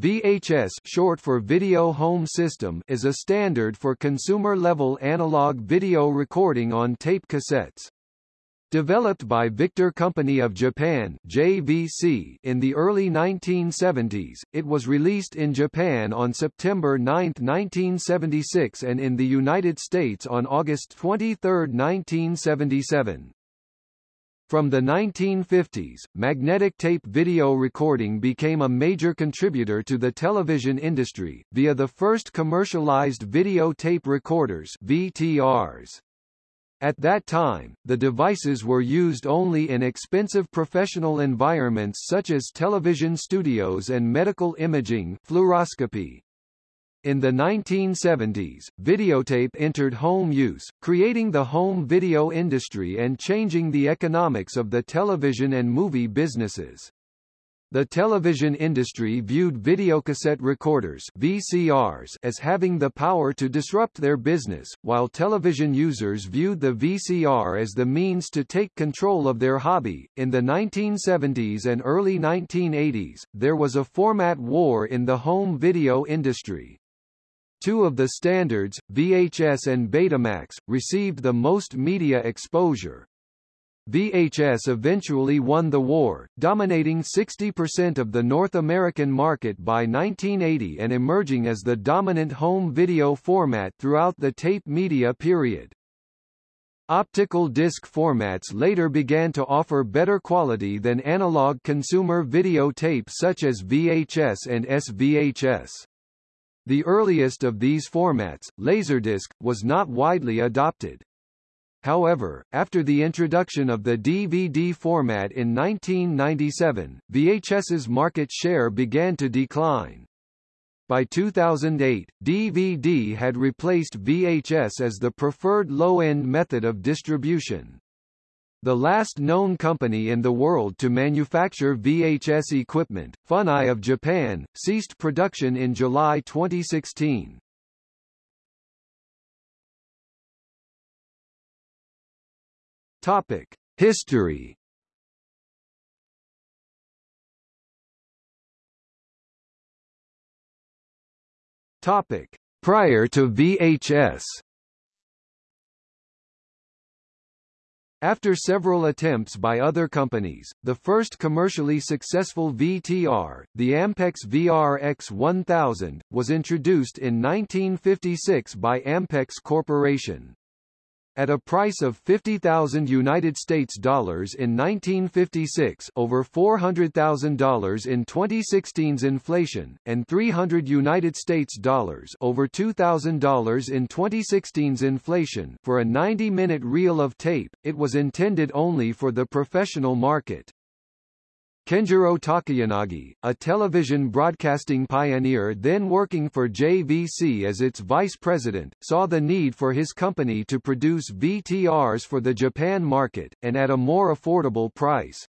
VHS short for Video Home System is a standard for consumer-level analog video recording on tape cassettes. Developed by Victor Company of Japan JVC in the early 1970s, it was released in Japan on September 9, 1976 and in the United States on August 23, 1977. From the 1950s, magnetic tape video recording became a major contributor to the television industry, via the first commercialized video tape recorders VTRs. At that time, the devices were used only in expensive professional environments such as television studios and medical imaging fluoroscopy. In the 1970s, videotape entered home use, creating the home video industry and changing the economics of the television and movie businesses. The television industry viewed videocassette recorders VCRs as having the power to disrupt their business, while television users viewed the VCR as the means to take control of their hobby. In the 1970s and early 1980s, there was a format war in the home video industry. Two of the standards, VHS and Betamax, received the most media exposure. VHS eventually won the war, dominating 60% of the North American market by 1980 and emerging as the dominant home video format throughout the tape media period. Optical disc formats later began to offer better quality than analog consumer video tape such as VHS and SVHS. The earliest of these formats, Laserdisc, was not widely adopted. However, after the introduction of the DVD format in 1997, VHS's market share began to decline. By 2008, DVD had replaced VHS as the preferred low-end method of distribution. The last known company in the world to manufacture VHS equipment, Funai of Japan, ceased production in July 2016. Topic: History. Topic: Prior to VHS. After several attempts by other companies, the first commercially successful VTR, the Ampex VRX 1000, was introduced in 1956 by Ampex Corporation. At a price of 50,000 United States dollars in 1956 over $400,000 in 2016's inflation, and 300 United States dollars over $2,000 in 2016's inflation for a 90-minute reel of tape, it was intended only for the professional market. Kenjiro Takayanagi, a television broadcasting pioneer then working for JVC as its vice president, saw the need for his company to produce VTRs for the Japan market, and at a more affordable price.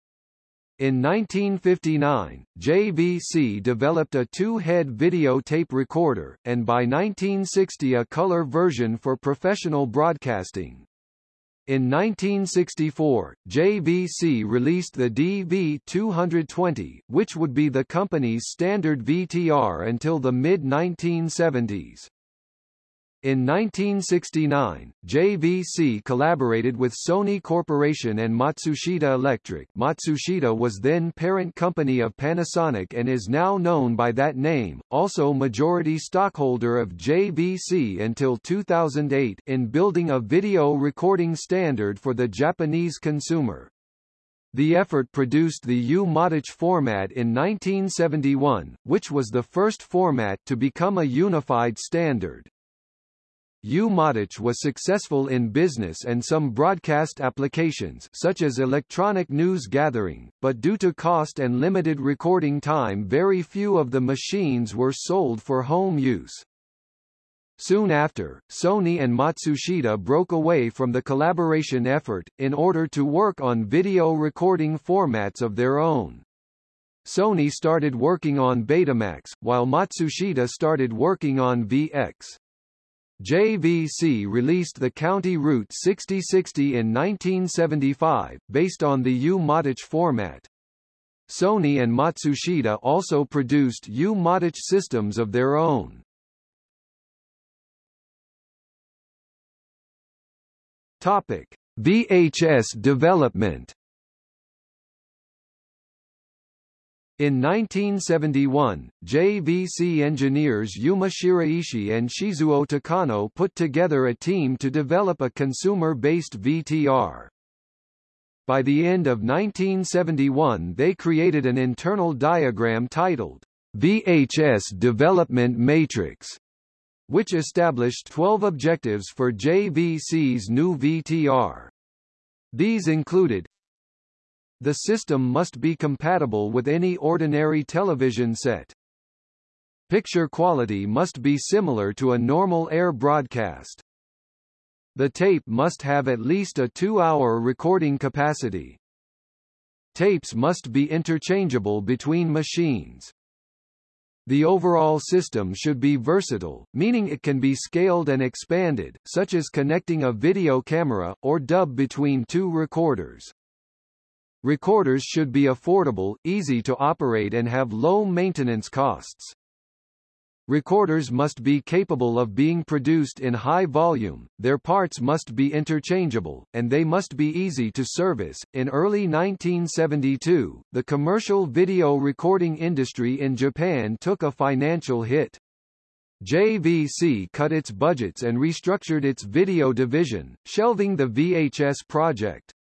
In 1959, JVC developed a two-head videotape recorder, and by 1960 a color version for professional broadcasting. In 1964, JVC released the DV220, which would be the company's standard VTR until the mid-1970s. In 1969, JVC collaborated with Sony Corporation and Matsushita Electric Matsushita was then parent company of Panasonic and is now known by that name, also majority stockholder of JVC until 2008 in building a video recording standard for the Japanese consumer. The effort produced the U-Matic format in 1971, which was the first format to become a unified standard. U-Matic was successful in business and some broadcast applications such as electronic news gathering, but due to cost and limited recording time very few of the machines were sold for home use. Soon after, Sony and Matsushita broke away from the collaboration effort, in order to work on video recording formats of their own. Sony started working on Betamax, while Matsushita started working on VX. JVC released the County Route 6060 in 1975, based on the U-Matic format. Sony and Matsushita also produced U-Matic systems of their own. Topic: VHS development In 1971, JVC engineers Yuma Shiraishi and Shizuo Takano put together a team to develop a consumer-based VTR. By the end of 1971 they created an internal diagram titled, VHS Development Matrix, which established 12 objectives for JVC's new VTR. These included the system must be compatible with any ordinary television set. Picture quality must be similar to a normal air broadcast. The tape must have at least a two-hour recording capacity. Tapes must be interchangeable between machines. The overall system should be versatile, meaning it can be scaled and expanded, such as connecting a video camera, or dub between two recorders. Recorders should be affordable, easy to operate and have low maintenance costs. Recorders must be capable of being produced in high volume, their parts must be interchangeable, and they must be easy to service. In early 1972, the commercial video recording industry in Japan took a financial hit. JVC cut its budgets and restructured its video division, shelving the VHS project.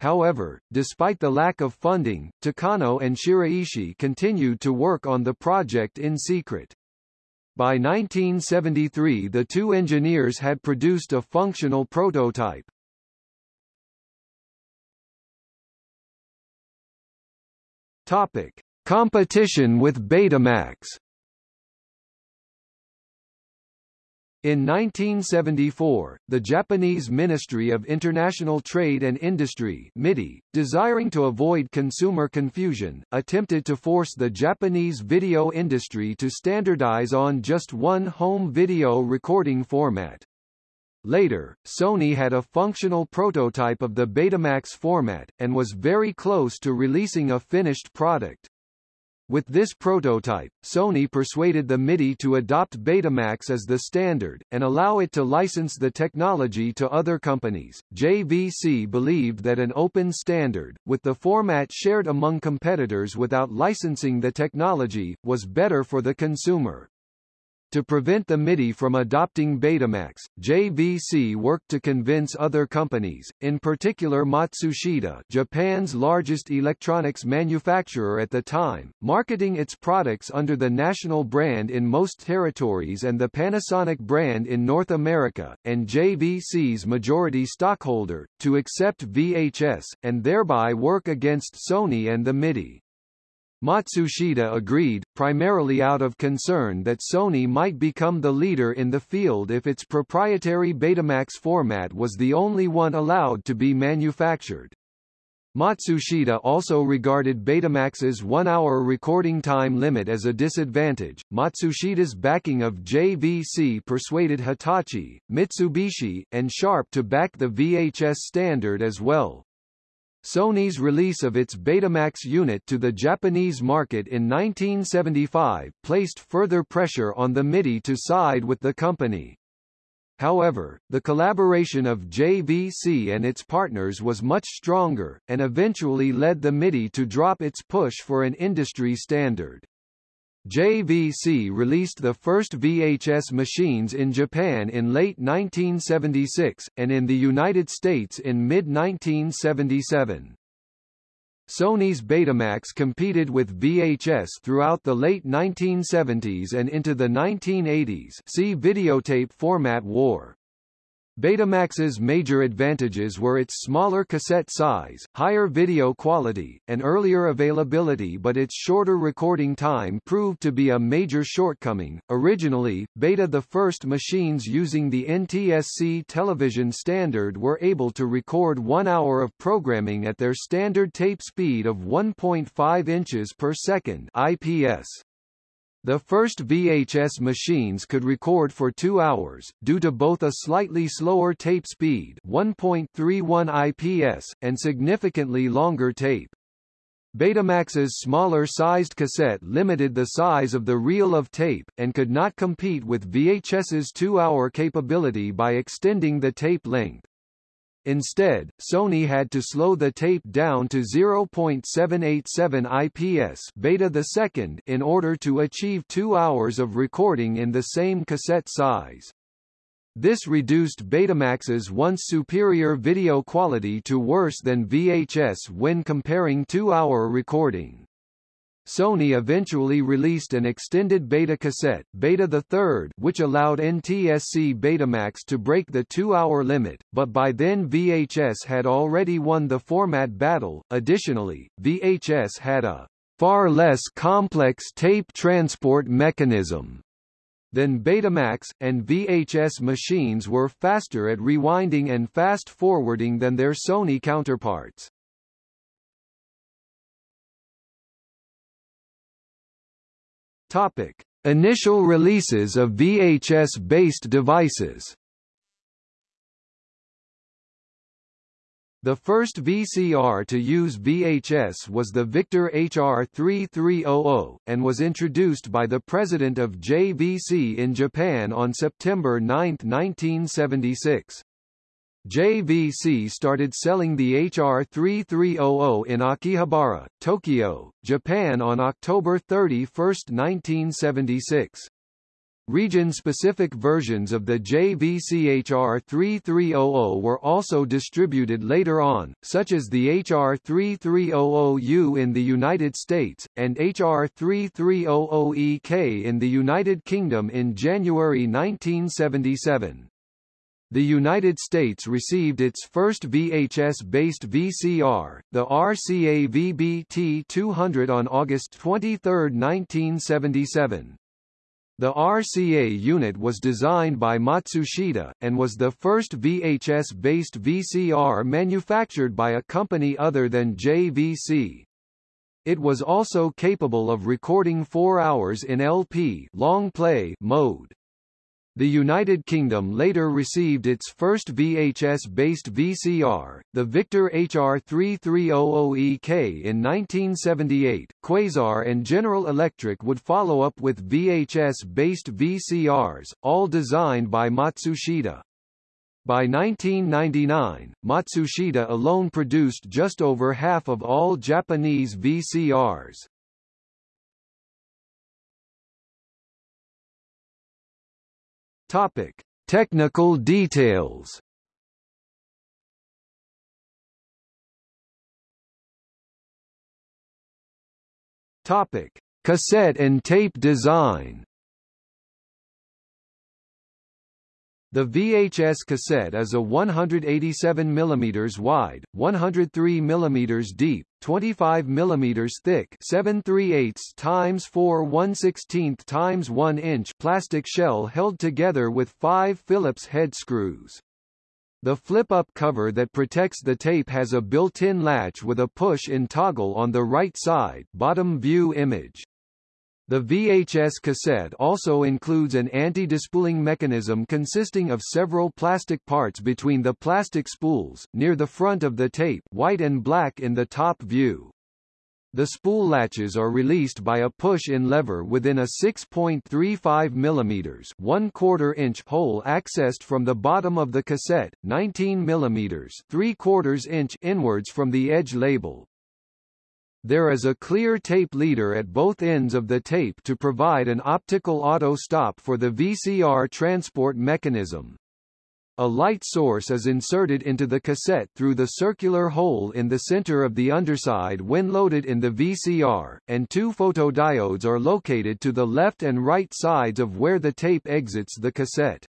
However, despite the lack of funding, Takano and Shiraishi continued to work on the project in secret. By 1973 the two engineers had produced a functional prototype. Topic. Competition with Betamax In 1974, the Japanese Ministry of International Trade and Industry MITI, desiring to avoid consumer confusion, attempted to force the Japanese video industry to standardize on just one home video recording format. Later, Sony had a functional prototype of the Betamax format, and was very close to releasing a finished product. With this prototype, Sony persuaded the MITI to adopt Betamax as the standard, and allow it to license the technology to other companies. JVC believed that an open standard, with the format shared among competitors without licensing the technology, was better for the consumer. To prevent the MITI from adopting Betamax, JVC worked to convince other companies, in particular Matsushita Japan's largest electronics manufacturer at the time, marketing its products under the national brand in most territories and the Panasonic brand in North America, and JVC's majority stockholder, to accept VHS, and thereby work against Sony and the MITI. Matsushita agreed, primarily out of concern that Sony might become the leader in the field if its proprietary Betamax format was the only one allowed to be manufactured. Matsushita also regarded Betamax's one-hour recording time limit as a disadvantage. Matsushita's backing of JVC persuaded Hitachi, Mitsubishi, and Sharp to back the VHS standard as well. Sony's release of its Betamax unit to the Japanese market in 1975 placed further pressure on the MITI to side with the company. However, the collaboration of JVC and its partners was much stronger, and eventually led the MITI to drop its push for an industry standard. JVC released the first VHS machines in Japan in late 1976, and in the United States in mid-1977. Sony's Betamax competed with VHS throughout the late 1970s and into the 1980s see videotape format war. Betamax's major advantages were its smaller cassette size, higher video quality, and earlier availability but its shorter recording time proved to be a major shortcoming. Originally, Beta the first machines using the NTSC television standard were able to record one hour of programming at their standard tape speed of 1.5 inches per second IPS. The first VHS machines could record for two hours, due to both a slightly slower tape speed 1.31 IPS, and significantly longer tape. Betamax's smaller-sized cassette limited the size of the reel of tape, and could not compete with VHS's two-hour capability by extending the tape length. Instead, Sony had to slow the tape down to 0.787 IPS beta the second in order to achieve two hours of recording in the same cassette size. This reduced Betamax's once superior video quality to worse than VHS when comparing two-hour recording. Sony eventually released an extended beta cassette, Beta the Third, which allowed NTSC Betamax to break the two-hour limit, but by then VHS had already won the format battle. Additionally, VHS had a far less complex tape transport mechanism then Betamax, and VHS machines were faster at rewinding and fast-forwarding than their Sony counterparts. Topic. Initial releases of VHS-based devices The first VCR to use VHS was the Victor HR3300, and was introduced by the president of JVC in Japan on September 9, 1976. JVC started selling the HR3300 in Akihabara, Tokyo, Japan on October 31, 1976. Region-specific versions of the JVC-HR 3300 were also distributed later on, such as the HR 3300U in the United States, and HR 3300EK in the United Kingdom in January 1977. The United States received its first VHS-based VCR, the RCA VBT-200 on August 23, 1977. The RCA unit was designed by Matsushita, and was the first VHS-based VCR manufactured by a company other than JVC. It was also capable of recording 4 hours in LP long play mode. The United Kingdom later received its first VHS-based VCR, the Victor HR3300EK in 1978. Quasar and General Electric would follow up with VHS-based VCRs, all designed by Matsushita. By 1999, Matsushita alone produced just over half of all Japanese VCRs. Topic: Technical details. Topic: Cassette and tape design. The VHS cassette is a 187 mm wide, 103 mm deep, 25 mm thick 7 3 times 4 1 16 times 1 inch plastic shell held together with five Phillips head screws. The flip-up cover that protects the tape has a built-in latch with a push-in toggle on the right side bottom view image. The VHS cassette also includes an anti-despooling mechanism consisting of several plastic parts between the plastic spools, near the front of the tape white and black in the top view. The spool latches are released by a push-in lever within a 6.35 mm 1 quarter inch hole accessed from the bottom of the cassette, 19 mm 3 quarters inch inwards from the edge label. There is a clear tape leader at both ends of the tape to provide an optical auto stop for the VCR transport mechanism. A light source is inserted into the cassette through the circular hole in the center of the underside when loaded in the VCR, and two photodiodes are located to the left and right sides of where the tape exits the cassette.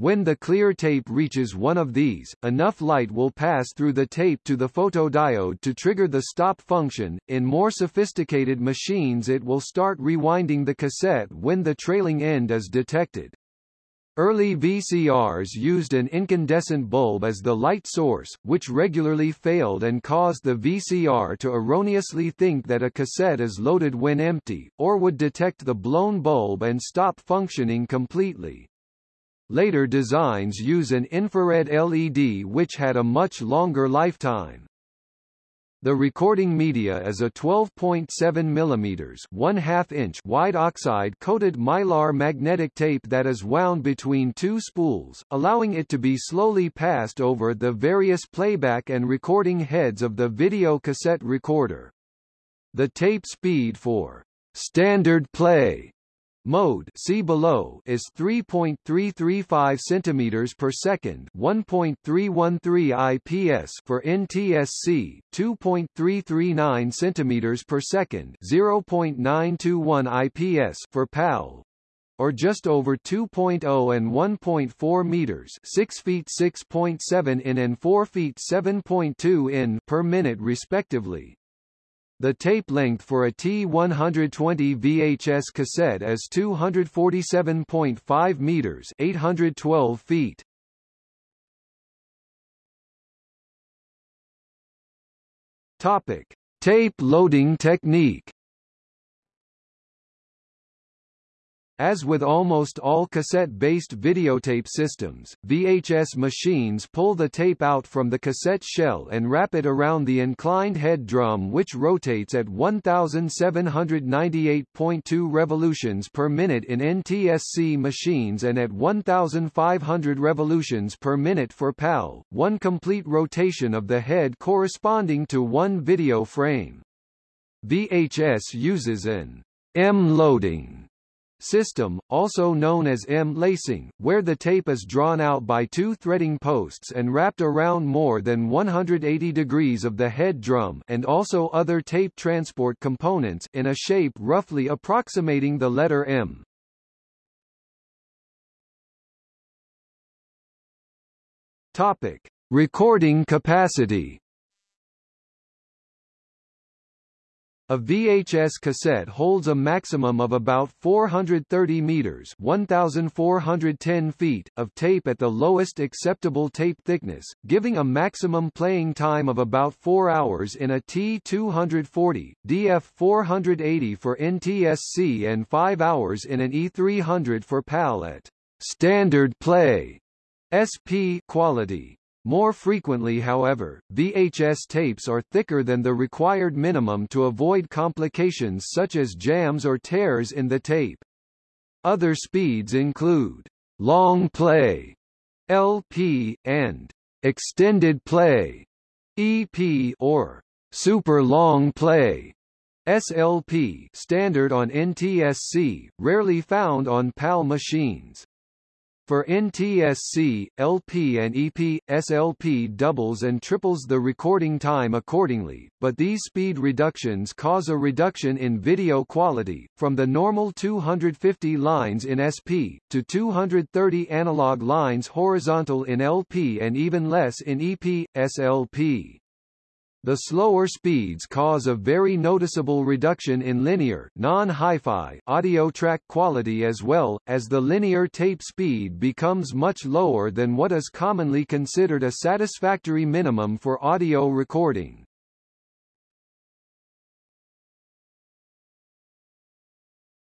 When the clear tape reaches one of these, enough light will pass through the tape to the photodiode to trigger the stop function. In more sophisticated machines it will start rewinding the cassette when the trailing end is detected. Early VCRs used an incandescent bulb as the light source, which regularly failed and caused the VCR to erroneously think that a cassette is loaded when empty, or would detect the blown bulb and stop functioning completely. Later designs use an infrared LED which had a much longer lifetime. The recording media is a 12.7 mm 1 inch wide oxide-coated mylar magnetic tape that is wound between two spools, allowing it to be slowly passed over the various playback and recording heads of the video cassette recorder. The tape speed for standard play Mode see below is 3.335 centimeters per second, 1.313 IPS for NTSC, 2.339 centimeters per second, 0.921 IPS for PAL, or just over 2.0 and 1.4 meters, 6 feet 6.7 in and 4 feet 7.2 in per minute respectively. The tape length for a T120 VHS cassette is 247.5 meters, 812 feet. Topic: Tape loading technique. As with almost all cassette-based videotape systems, VHS machines pull the tape out from the cassette shell and wrap it around the inclined head drum which rotates at 1798.2 revolutions per minute in NTSC machines and at 1500 revolutions per minute for PAL, one complete rotation of the head corresponding to one video frame. VHS uses an M-loading system, also known as M-lacing, where the tape is drawn out by two threading posts and wrapped around more than 180 degrees of the head drum and also other tape transport components in a shape roughly approximating the letter M. Topic: Recording capacity A VHS cassette holds a maximum of about 430 meters 1,410 feet of tape at the lowest acceptable tape thickness, giving a maximum playing time of about 4 hours in a T240, DF480 for NTSC and 5 hours in an E300 for PAL at standard play SP quality. More frequently however, VHS tapes are thicker than the required minimum to avoid complications such as jams or tears in the tape. Other speeds include long play LP, and extended play EP or super long play SLP standard on NTSC, rarely found on PAL machines. For NTSC, LP and EP, SLP doubles and triples the recording time accordingly, but these speed reductions cause a reduction in video quality, from the normal 250 lines in SP, to 230 analog lines horizontal in LP and even less in EP, SLP. The slower speeds cause a very noticeable reduction in linear non-hi-fi audio track quality as well, as the linear tape speed becomes much lower than what is commonly considered a satisfactory minimum for audio recording.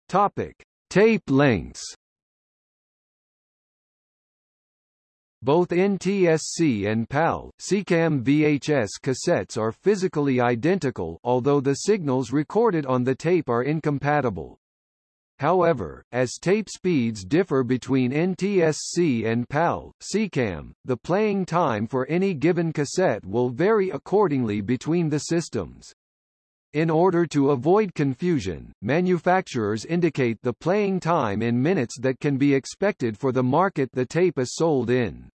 Topic: Tape lengths Both NTSC and PAL, SECAM VHS cassettes are physically identical although the signals recorded on the tape are incompatible. However, as tape speeds differ between NTSC and PAL, SECAM, the playing time for any given cassette will vary accordingly between the systems. In order to avoid confusion, manufacturers indicate the playing time in minutes that can be expected for the market the tape is sold in.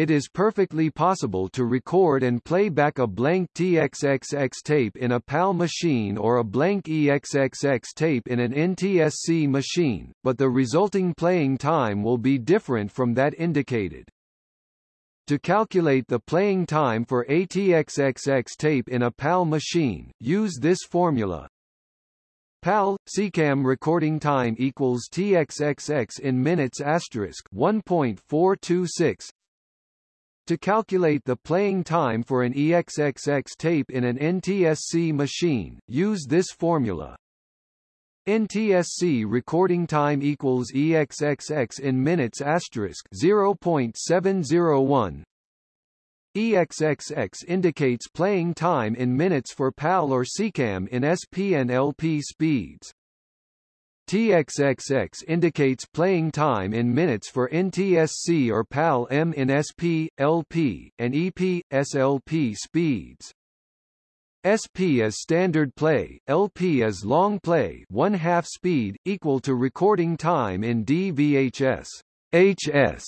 It is perfectly possible to record and play back a blank TXXX tape in a PAL machine or a blank EXXX tape in an NTSC machine, but the resulting playing time will be different from that indicated. To calculate the playing time for a TXXX tape in a PAL machine, use this formula. PAL, SECAM recording time equals TXXX in minutes asterisk 1.426 to calculate the playing time for an EXXX tape in an NTSC machine, use this formula. NTSC recording time equals EXXX in minutes asterisk 0.701. EXXX indicates playing time in minutes for PAL or SECAM in SP and LP speeds. TXXX indicates playing time in minutes for NTSC or PAL-M in SP, LP, and EP, SLP speeds. SP is standard play, LP is long play one half speed, equal to recording time in DVHS. HS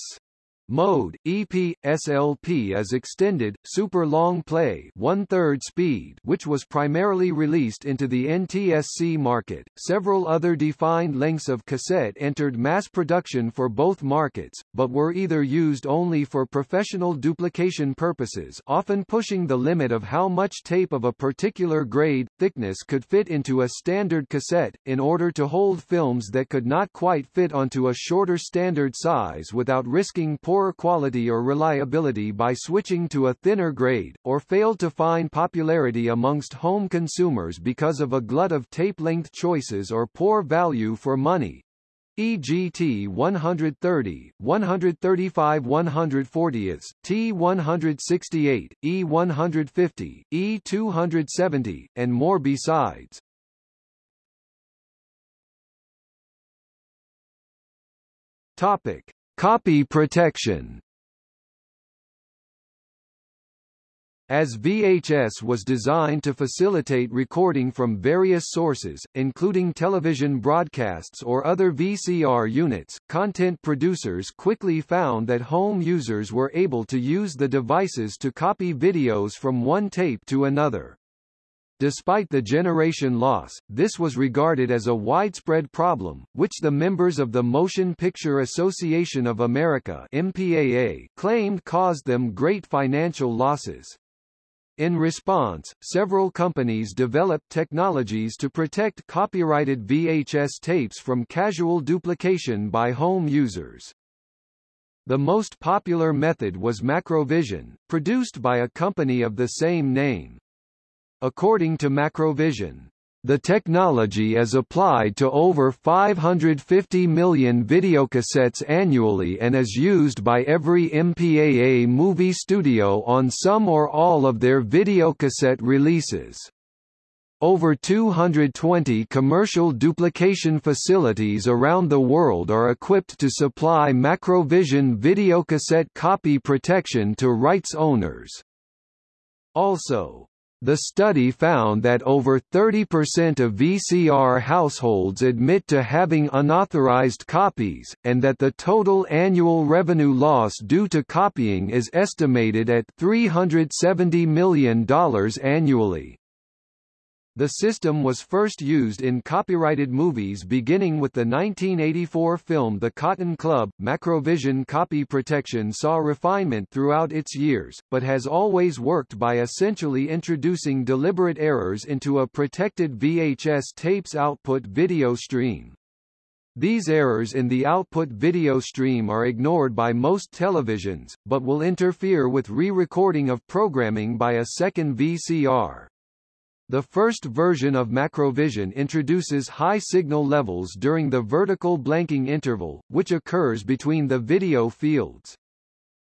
Mode, EP, SLP is extended, super long play one-third speed which was primarily released into the NTSC market. Several other defined lengths of cassette entered mass production for both markets, but were either used only for professional duplication purposes often pushing the limit of how much tape of a particular grade, thickness could fit into a standard cassette, in order to hold films that could not quite fit onto a shorter standard size without risking poor quality or reliability by switching to a thinner grade, or failed to find popularity amongst home consumers because of a glut of tape length choices or poor value for money. EGT 130, 135 140 T168, E150, E270, and more besides. Topic. Copy protection As VHS was designed to facilitate recording from various sources, including television broadcasts or other VCR units, content producers quickly found that home users were able to use the devices to copy videos from one tape to another. Despite the generation loss, this was regarded as a widespread problem, which the members of the Motion Picture Association of America MPAA claimed caused them great financial losses. In response, several companies developed technologies to protect copyrighted VHS tapes from casual duplication by home users. The most popular method was Macrovision, produced by a company of the same name. According to Macrovision, the technology is applied to over 550 million videocassettes annually and is used by every MPAA movie studio on some or all of their videocassette releases. Over 220 commercial duplication facilities around the world are equipped to supply Macrovision videocassette copy protection to rights owners. Also, the study found that over 30% of VCR households admit to having unauthorized copies, and that the total annual revenue loss due to copying is estimated at $370 million annually. The system was first used in copyrighted movies beginning with the 1984 film The Cotton Club. Macrovision copy protection saw refinement throughout its years, but has always worked by essentially introducing deliberate errors into a protected VHS tape's output video stream. These errors in the output video stream are ignored by most televisions, but will interfere with re-recording of programming by a second VCR. The first version of Macrovision introduces high signal levels during the vertical blanking interval, which occurs between the video fields.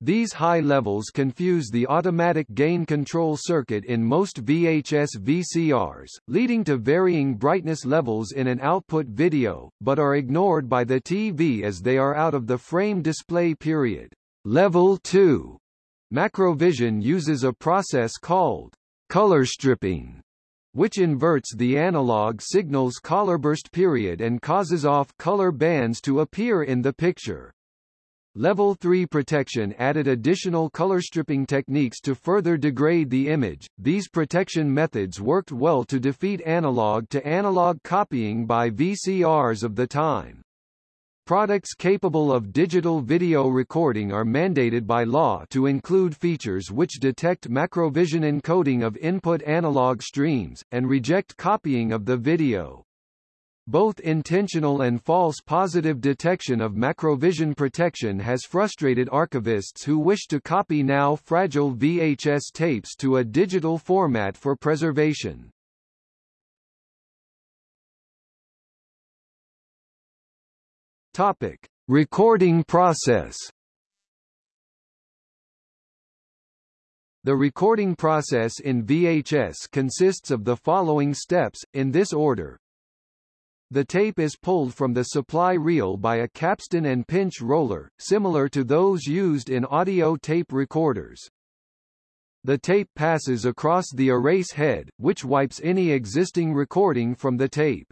These high levels confuse the automatic gain control circuit in most VHS VCRs, leading to varying brightness levels in an output video, but are ignored by the TV as they are out of the frame display period. Level 2 Macrovision uses a process called color stripping which inverts the analog signal's colorburst period and causes off-color bands to appear in the picture. Level 3 protection added additional color stripping techniques to further degrade the image. These protection methods worked well to defeat analog to analog copying by VCRs of the time. Products capable of digital video recording are mandated by law to include features which detect macrovision encoding of input analog streams, and reject copying of the video. Both intentional and false positive detection of macrovision protection has frustrated archivists who wish to copy now fragile VHS tapes to a digital format for preservation. Topic: Recording process. The recording process in VHS consists of the following steps, in this order. The tape is pulled from the supply reel by a capstan and pinch roller, similar to those used in audio tape recorders. The tape passes across the erase head, which wipes any existing recording from the tape.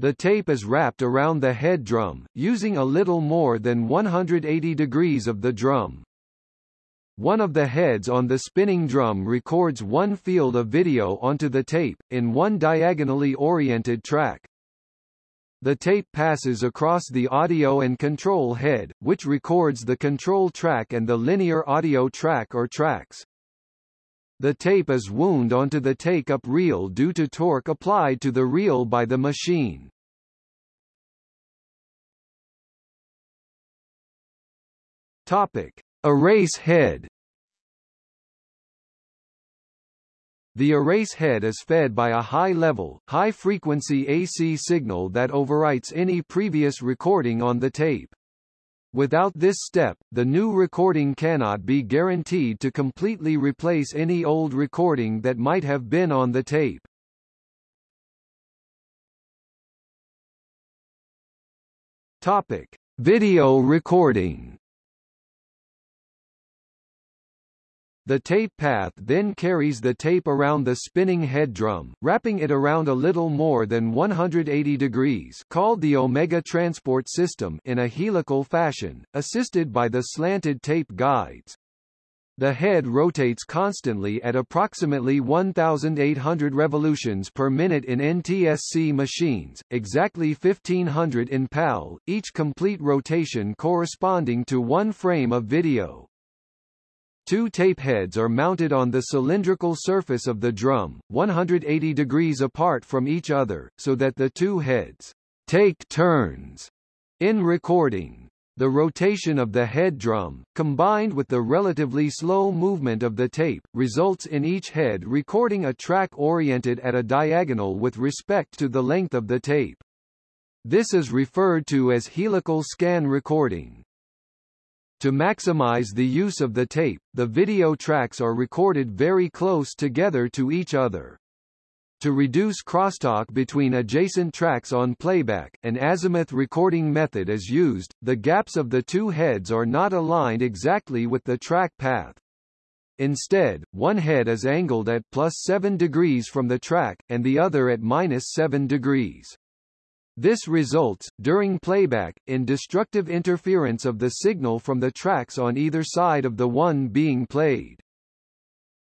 The tape is wrapped around the head drum, using a little more than 180 degrees of the drum. One of the heads on the spinning drum records one field of video onto the tape, in one diagonally oriented track. The tape passes across the audio and control head, which records the control track and the linear audio track or tracks. The tape is wound onto the take-up reel due to torque applied to the reel by the machine. Topic. Erase head The erase head is fed by a high-level, high-frequency AC signal that overwrites any previous recording on the tape. Without this step, the new recording cannot be guaranteed to completely replace any old recording that might have been on the tape. Topic: Video recording. The tape path then carries the tape around the spinning head drum, wrapping it around a little more than 180 degrees called the Omega Transport System in a helical fashion, assisted by the slanted tape guides. The head rotates constantly at approximately 1,800 revolutions per minute in NTSC machines, exactly 1,500 in PAL, each complete rotation corresponding to one frame of video. Two tape heads are mounted on the cylindrical surface of the drum, 180 degrees apart from each other, so that the two heads take turns in recording. The rotation of the head drum, combined with the relatively slow movement of the tape, results in each head recording a track oriented at a diagonal with respect to the length of the tape. This is referred to as helical scan recording. To maximize the use of the tape, the video tracks are recorded very close together to each other. To reduce crosstalk between adjacent tracks on playback, an azimuth recording method is used, the gaps of the two heads are not aligned exactly with the track path. Instead, one head is angled at plus 7 degrees from the track, and the other at minus 7 degrees. This results, during playback, in destructive interference of the signal from the tracks on either side of the one being played.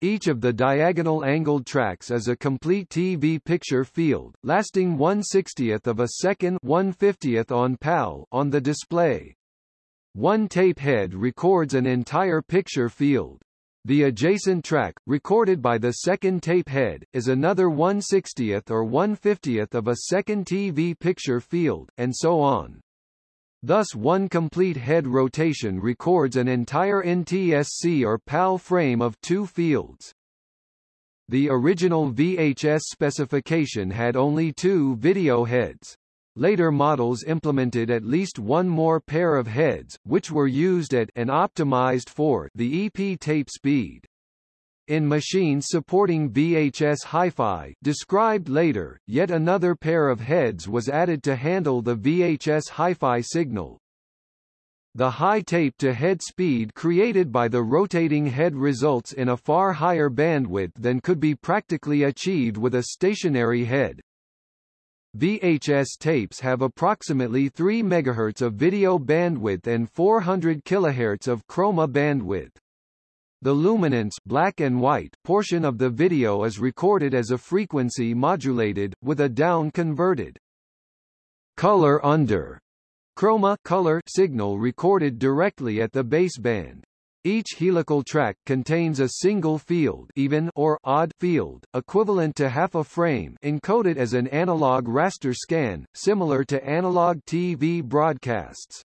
Each of the diagonal angled tracks is a complete TV picture field, lasting 1 60th of a second 1 50th on PAL on the display. One tape head records an entire picture field. The adjacent track, recorded by the second tape head, is another 1/60th or 1/50th of a second TV picture field, and so on. Thus one complete head rotation records an entire NTSC or PAL frame of two fields. The original VHS specification had only two video heads. Later models implemented at least one more pair of heads, which were used at and optimized for the EP tape speed. In machines supporting VHS Hi-Fi described later, yet another pair of heads was added to handle the VHS Hi-Fi signal. The high tape-to-head speed created by the rotating head results in a far higher bandwidth than could be practically achieved with a stationary head. VHS tapes have approximately 3 MHz of video bandwidth and 400 kHz of chroma bandwidth. The luminance black and white portion of the video is recorded as a frequency modulated, with a down-converted color under chroma color signal recorded directly at the baseband. Each helical track contains a single field even or odd field, equivalent to half a frame encoded as an analog raster scan, similar to analog TV broadcasts.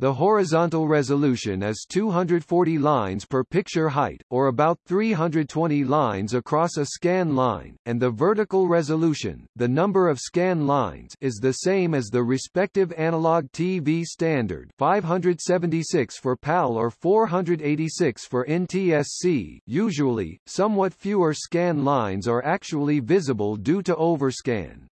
The horizontal resolution is 240 lines per picture height, or about 320 lines across a scan line, and the vertical resolution, the number of scan lines, is the same as the respective analog TV standard 576 for PAL or 486 for NTSC. Usually, somewhat fewer scan lines are actually visible due to overscan.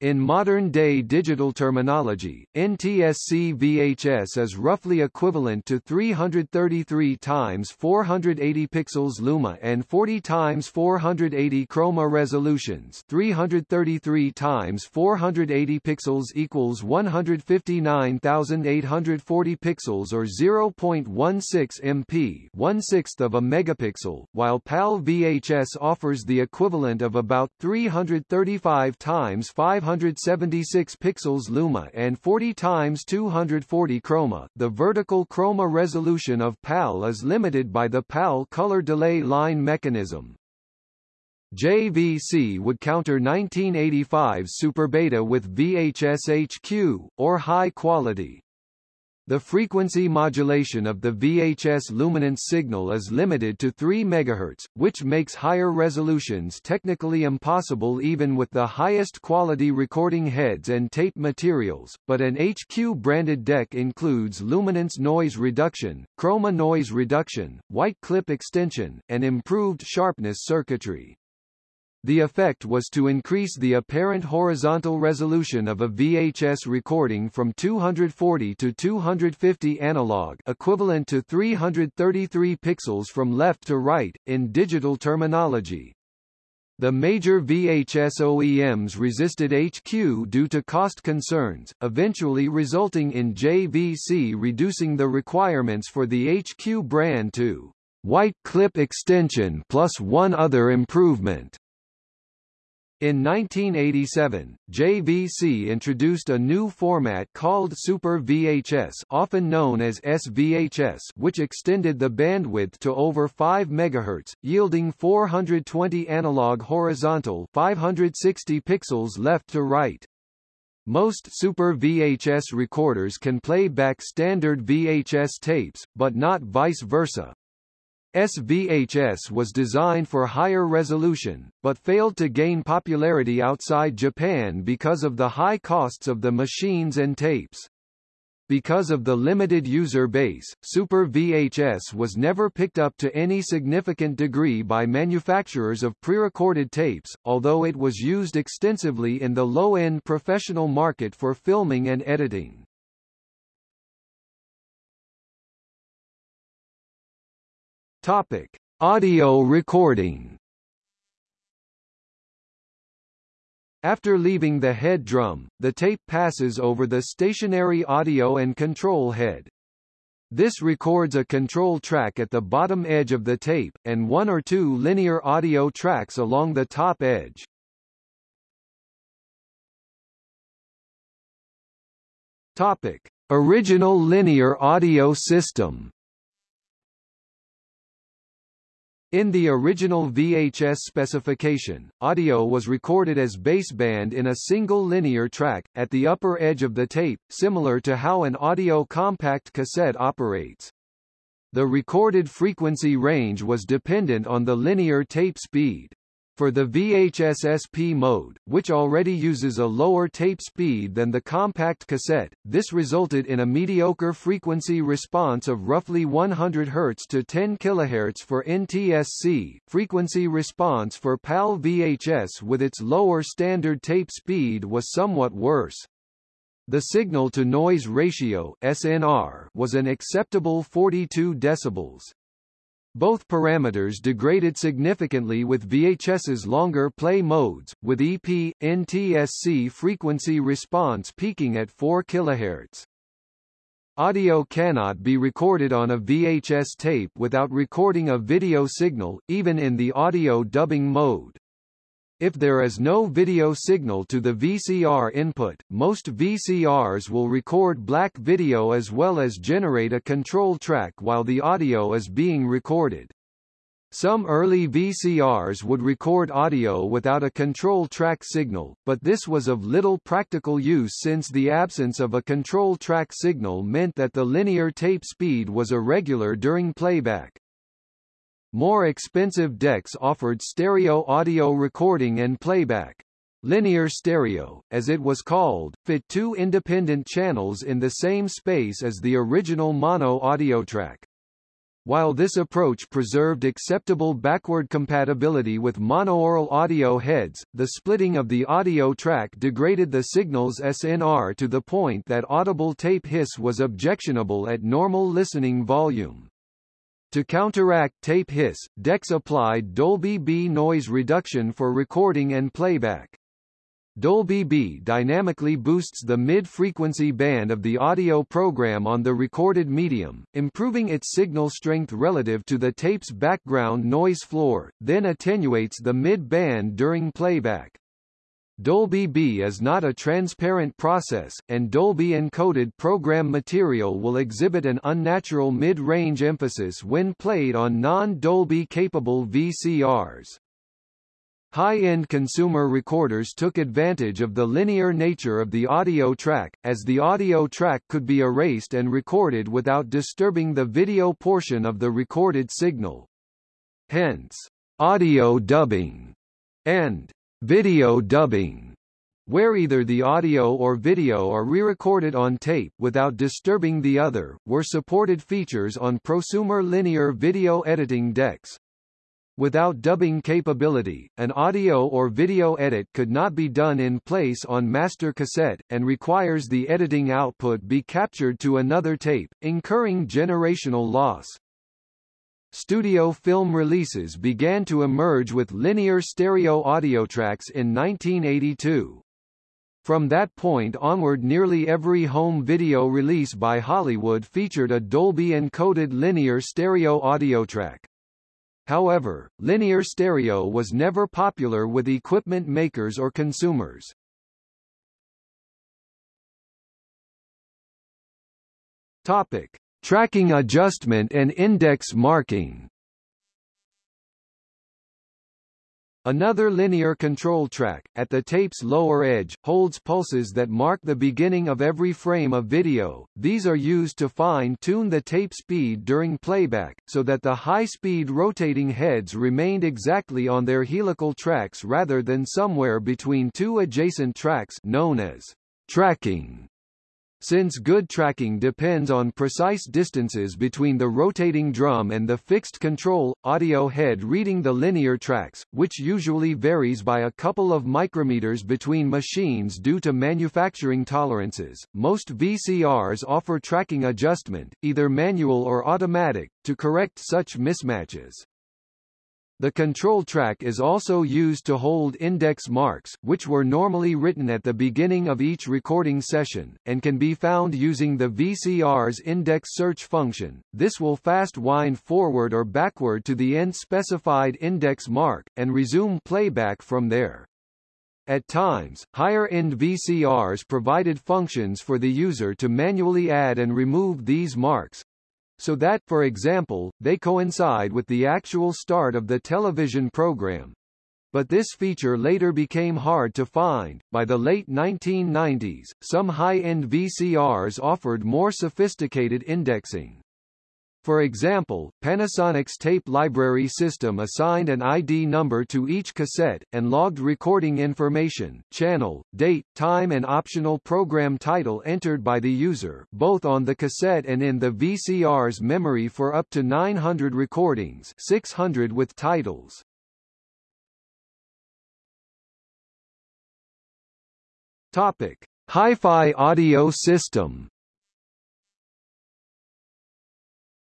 In modern-day digital terminology, NTSC VHS is roughly equivalent to 333 times 480 pixels luma and 40 times 480 chroma resolutions. 333 times 480 pixels equals 159,840 pixels or 0.16 MP, one-sixth of a megapixel, while PAL VHS offers the equivalent of about 335 times 500 576 pixels luma and 40 times 240 chroma. The vertical chroma resolution of PAL is limited by the PAL color delay line mechanism. JVC would counter 1985's Super Beta with VHS HQ, or high quality. The frequency modulation of the VHS luminance signal is limited to 3 MHz, which makes higher resolutions technically impossible even with the highest quality recording heads and tape materials, but an HQ-branded deck includes luminance noise reduction, chroma noise reduction, white clip extension, and improved sharpness circuitry. The effect was to increase the apparent horizontal resolution of a VHS recording from 240 to 250 analog equivalent to 333 pixels from left to right, in digital terminology. The major VHS OEMs resisted HQ due to cost concerns, eventually resulting in JVC reducing the requirements for the HQ brand to white clip extension plus one other improvement. In 1987, JVC introduced a new format called Super VHS often known as SVHS which extended the bandwidth to over 5 MHz, yielding 420 analog horizontal 560 pixels left to right. Most Super VHS recorders can play back standard VHS tapes, but not vice versa. SVHS was designed for higher resolution, but failed to gain popularity outside Japan because of the high costs of the machines and tapes. Because of the limited user base, Super VHS was never picked up to any significant degree by manufacturers of prerecorded tapes, although it was used extensively in the low-end professional market for filming and editing. Topic: Audio recording. After leaving the head drum, the tape passes over the stationary audio and control head. This records a control track at the bottom edge of the tape, and one or two linear audio tracks along the top edge. Topic. Original linear audio system In the original VHS specification, audio was recorded as baseband in a single linear track, at the upper edge of the tape, similar to how an audio compact cassette operates. The recorded frequency range was dependent on the linear tape speed. For the VHS SP mode, which already uses a lower tape speed than the compact cassette, this resulted in a mediocre frequency response of roughly 100 Hz to 10 kHz for NTSC. Frequency response for PAL VHS with its lower standard tape speed was somewhat worse. The signal-to-noise ratio SNR was an acceptable 42 decibels. Both parameters degraded significantly with VHS's longer play modes, with EP, NTSC frequency response peaking at 4 kHz. Audio cannot be recorded on a VHS tape without recording a video signal, even in the audio dubbing mode. If there is no video signal to the VCR input, most VCRs will record black video as well as generate a control track while the audio is being recorded. Some early VCRs would record audio without a control track signal, but this was of little practical use since the absence of a control track signal meant that the linear tape speed was irregular during playback. More expensive decks offered stereo audio recording and playback. Linear stereo, as it was called, fit two independent channels in the same space as the original mono audio track. While this approach preserved acceptable backward compatibility with monoaural audio heads, the splitting of the audio track degraded the signal's SNR to the point that audible tape hiss was objectionable at normal listening volume. To counteract tape hiss, decks applied Dolby B noise reduction for recording and playback. Dolby B dynamically boosts the mid-frequency band of the audio program on the recorded medium, improving its signal strength relative to the tape's background noise floor, then attenuates the mid-band during playback. Dolby B is not a transparent process, and Dolby encoded program material will exhibit an unnatural mid-range emphasis when played on non-Dolby capable VCRs. High-end consumer recorders took advantage of the linear nature of the audio track, as the audio track could be erased and recorded without disturbing the video portion of the recorded signal. Hence, audio dubbing and video dubbing where either the audio or video are re-recorded on tape without disturbing the other, were supported features on prosumer linear video editing decks. Without dubbing capability, an audio or video edit could not be done in place on master cassette, and requires the editing output be captured to another tape, incurring generational loss. Studio film releases began to emerge with linear stereo audio tracks in 1982. From that point onward nearly every home video release by Hollywood featured a Dolby encoded linear stereo audio track. However, linear stereo was never popular with equipment makers or consumers. Topic: Tracking adjustment and index marking. Another linear control track, at the tape's lower edge, holds pulses that mark the beginning of every frame of video. These are used to fine-tune the tape speed during playback, so that the high-speed rotating heads remained exactly on their helical tracks rather than somewhere between two adjacent tracks known as tracking. Since good tracking depends on precise distances between the rotating drum and the fixed control, audio head reading the linear tracks, which usually varies by a couple of micrometers between machines due to manufacturing tolerances, most VCRs offer tracking adjustment, either manual or automatic, to correct such mismatches. The control track is also used to hold index marks, which were normally written at the beginning of each recording session, and can be found using the VCR's index search function. This will fast wind forward or backward to the end specified index mark, and resume playback from there. At times, higher-end VCRs provided functions for the user to manually add and remove these marks, so that, for example, they coincide with the actual start of the television program. But this feature later became hard to find. By the late 1990s, some high-end VCRs offered more sophisticated indexing. For example, Panasonic's tape library system assigned an ID number to each cassette, and logged recording information, channel, date, time and optional program title entered by the user, both on the cassette and in the VCR's memory for up to 900 recordings 600 with titles. Topic. Hi-Fi audio system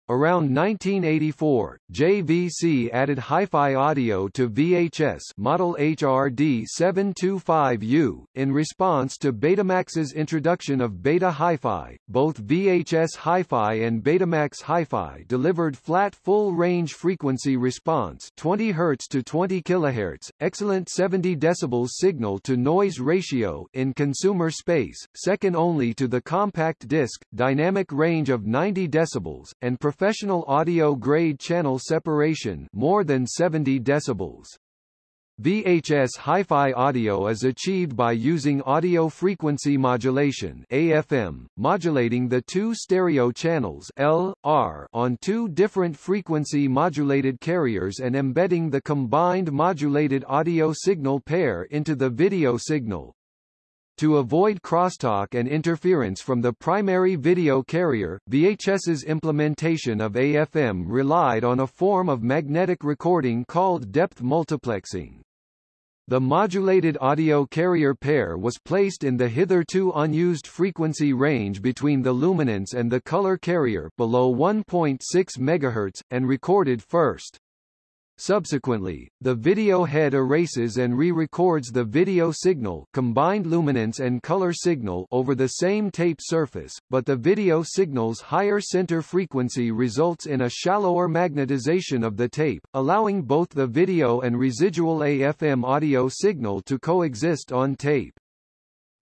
Around 1984, JVC added hi-fi audio to VHS model HRD 725U. In response to Betamax's introduction of Beta Hi-Fi, both VHS Hi-Fi and Betamax Hi-Fi delivered flat full-range frequency response 20 Hz to 20 kHz, excellent 70 dB signal-to-noise ratio in consumer space, second only to the compact disc, dynamic range of 90 dB, and professional audio-grade channel separation more than 70 decibels. VHS hi-fi audio is achieved by using audio frequency modulation AFM, modulating the two stereo channels L, R on two different frequency modulated carriers and embedding the combined modulated audio signal pair into the video signal. To avoid crosstalk and interference from the primary video carrier, VHS's implementation of AFM relied on a form of magnetic recording called depth multiplexing. The modulated audio carrier pair was placed in the hitherto unused frequency range between the luminance and the color carrier below 1.6 MHz, and recorded first. Subsequently, the video head erases and re-records the video signal combined luminance and color signal over the same tape surface, but the video signal's higher center frequency results in a shallower magnetization of the tape, allowing both the video and residual AFM audio signal to coexist on tape.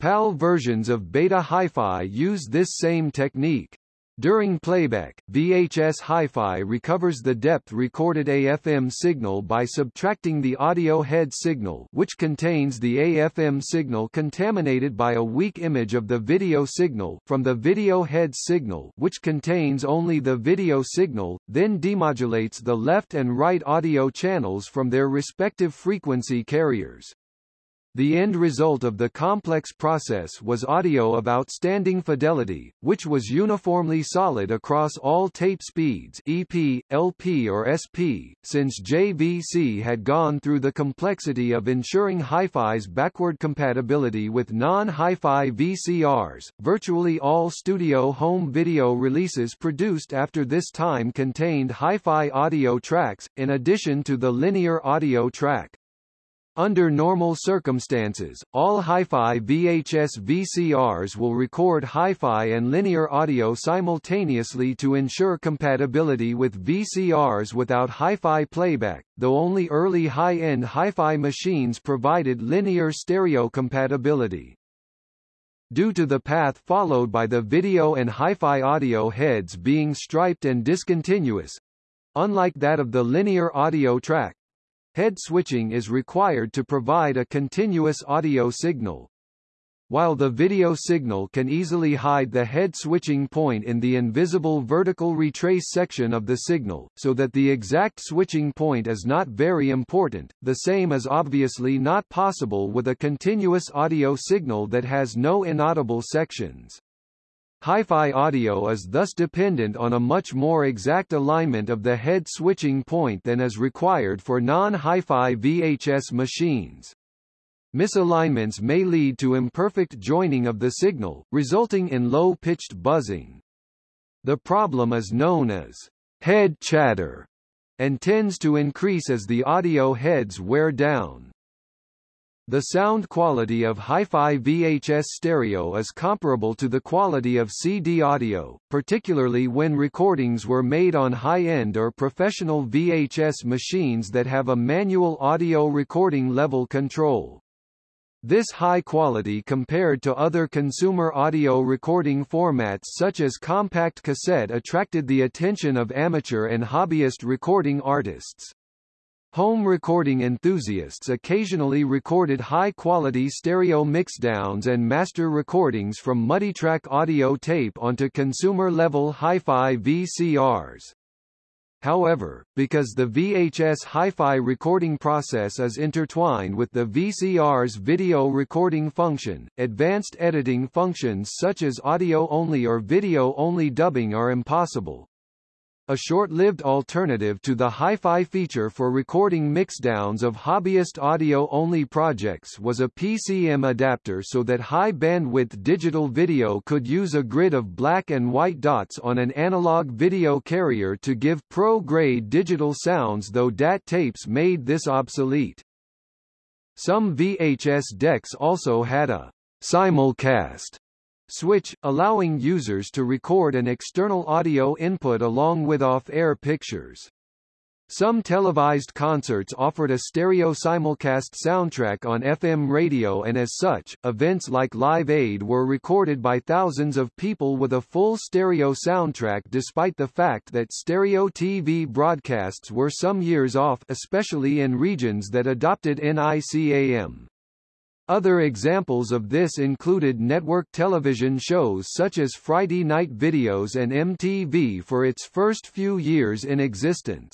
PAL versions of Beta Hi-Fi use this same technique. During playback, VHS Hi-Fi recovers the depth recorded AFM signal by subtracting the audio head signal which contains the AFM signal contaminated by a weak image of the video signal from the video head signal which contains only the video signal, then demodulates the left and right audio channels from their respective frequency carriers. The end result of the complex process was audio of outstanding fidelity, which was uniformly solid across all tape speeds EP, LP or SP, since JVC had gone through the complexity of ensuring hi-fi's backward compatibility with non-hi-fi VCRs. Virtually all studio home video releases produced after this time contained hi-fi audio tracks, in addition to the linear audio track. Under normal circumstances, all hi-fi VHS VCRs will record hi-fi and linear audio simultaneously to ensure compatibility with VCRs without hi-fi playback, though only early high-end hi-fi machines provided linear stereo compatibility. Due to the path followed by the video and hi-fi audio heads being striped and discontinuous, unlike that of the linear audio track, Head switching is required to provide a continuous audio signal. While the video signal can easily hide the head switching point in the invisible vertical retrace section of the signal, so that the exact switching point is not very important, the same is obviously not possible with a continuous audio signal that has no inaudible sections. Hi-fi audio is thus dependent on a much more exact alignment of the head switching point than is required for non-hi-fi VHS machines. Misalignments may lead to imperfect joining of the signal, resulting in low-pitched buzzing. The problem is known as head chatter and tends to increase as the audio heads wear down. The sound quality of hi-fi VHS stereo is comparable to the quality of CD audio, particularly when recordings were made on high-end or professional VHS machines that have a manual audio recording level control. This high quality compared to other consumer audio recording formats such as compact cassette attracted the attention of amateur and hobbyist recording artists. Home recording enthusiasts occasionally recorded high-quality stereo mixdowns and master recordings from multitrack audio tape onto consumer-level hi-fi VCRs. However, because the VHS hi-fi recording process is intertwined with the VCR's video recording function, advanced editing functions such as audio-only or video-only dubbing are impossible. A short-lived alternative to the hi-fi feature for recording mixdowns of hobbyist audio-only projects was a PCM adapter so that high-bandwidth digital video could use a grid of black and white dots on an analog video carrier to give pro-grade digital sounds though DAT tapes made this obsolete. Some VHS decks also had a simulcast switch, allowing users to record an external audio input along with off-air pictures. Some televised concerts offered a stereo simulcast soundtrack on FM radio and as such, events like Live Aid were recorded by thousands of people with a full stereo soundtrack despite the fact that stereo TV broadcasts were some years off especially in regions that adopted NICAM. Other examples of this included network television shows such as Friday Night Videos and MTV for its first few years in existence.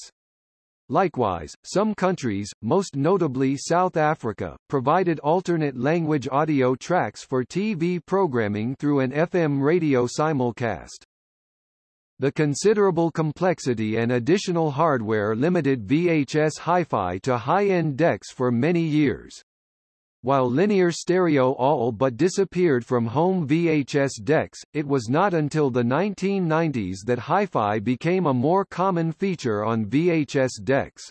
Likewise, some countries, most notably South Africa, provided alternate language audio tracks for TV programming through an FM radio simulcast. The considerable complexity and additional hardware limited VHS hi-fi to high-end decks for many years. While linear stereo all but disappeared from home VHS decks, it was not until the 1990s that hi-fi became a more common feature on VHS decks.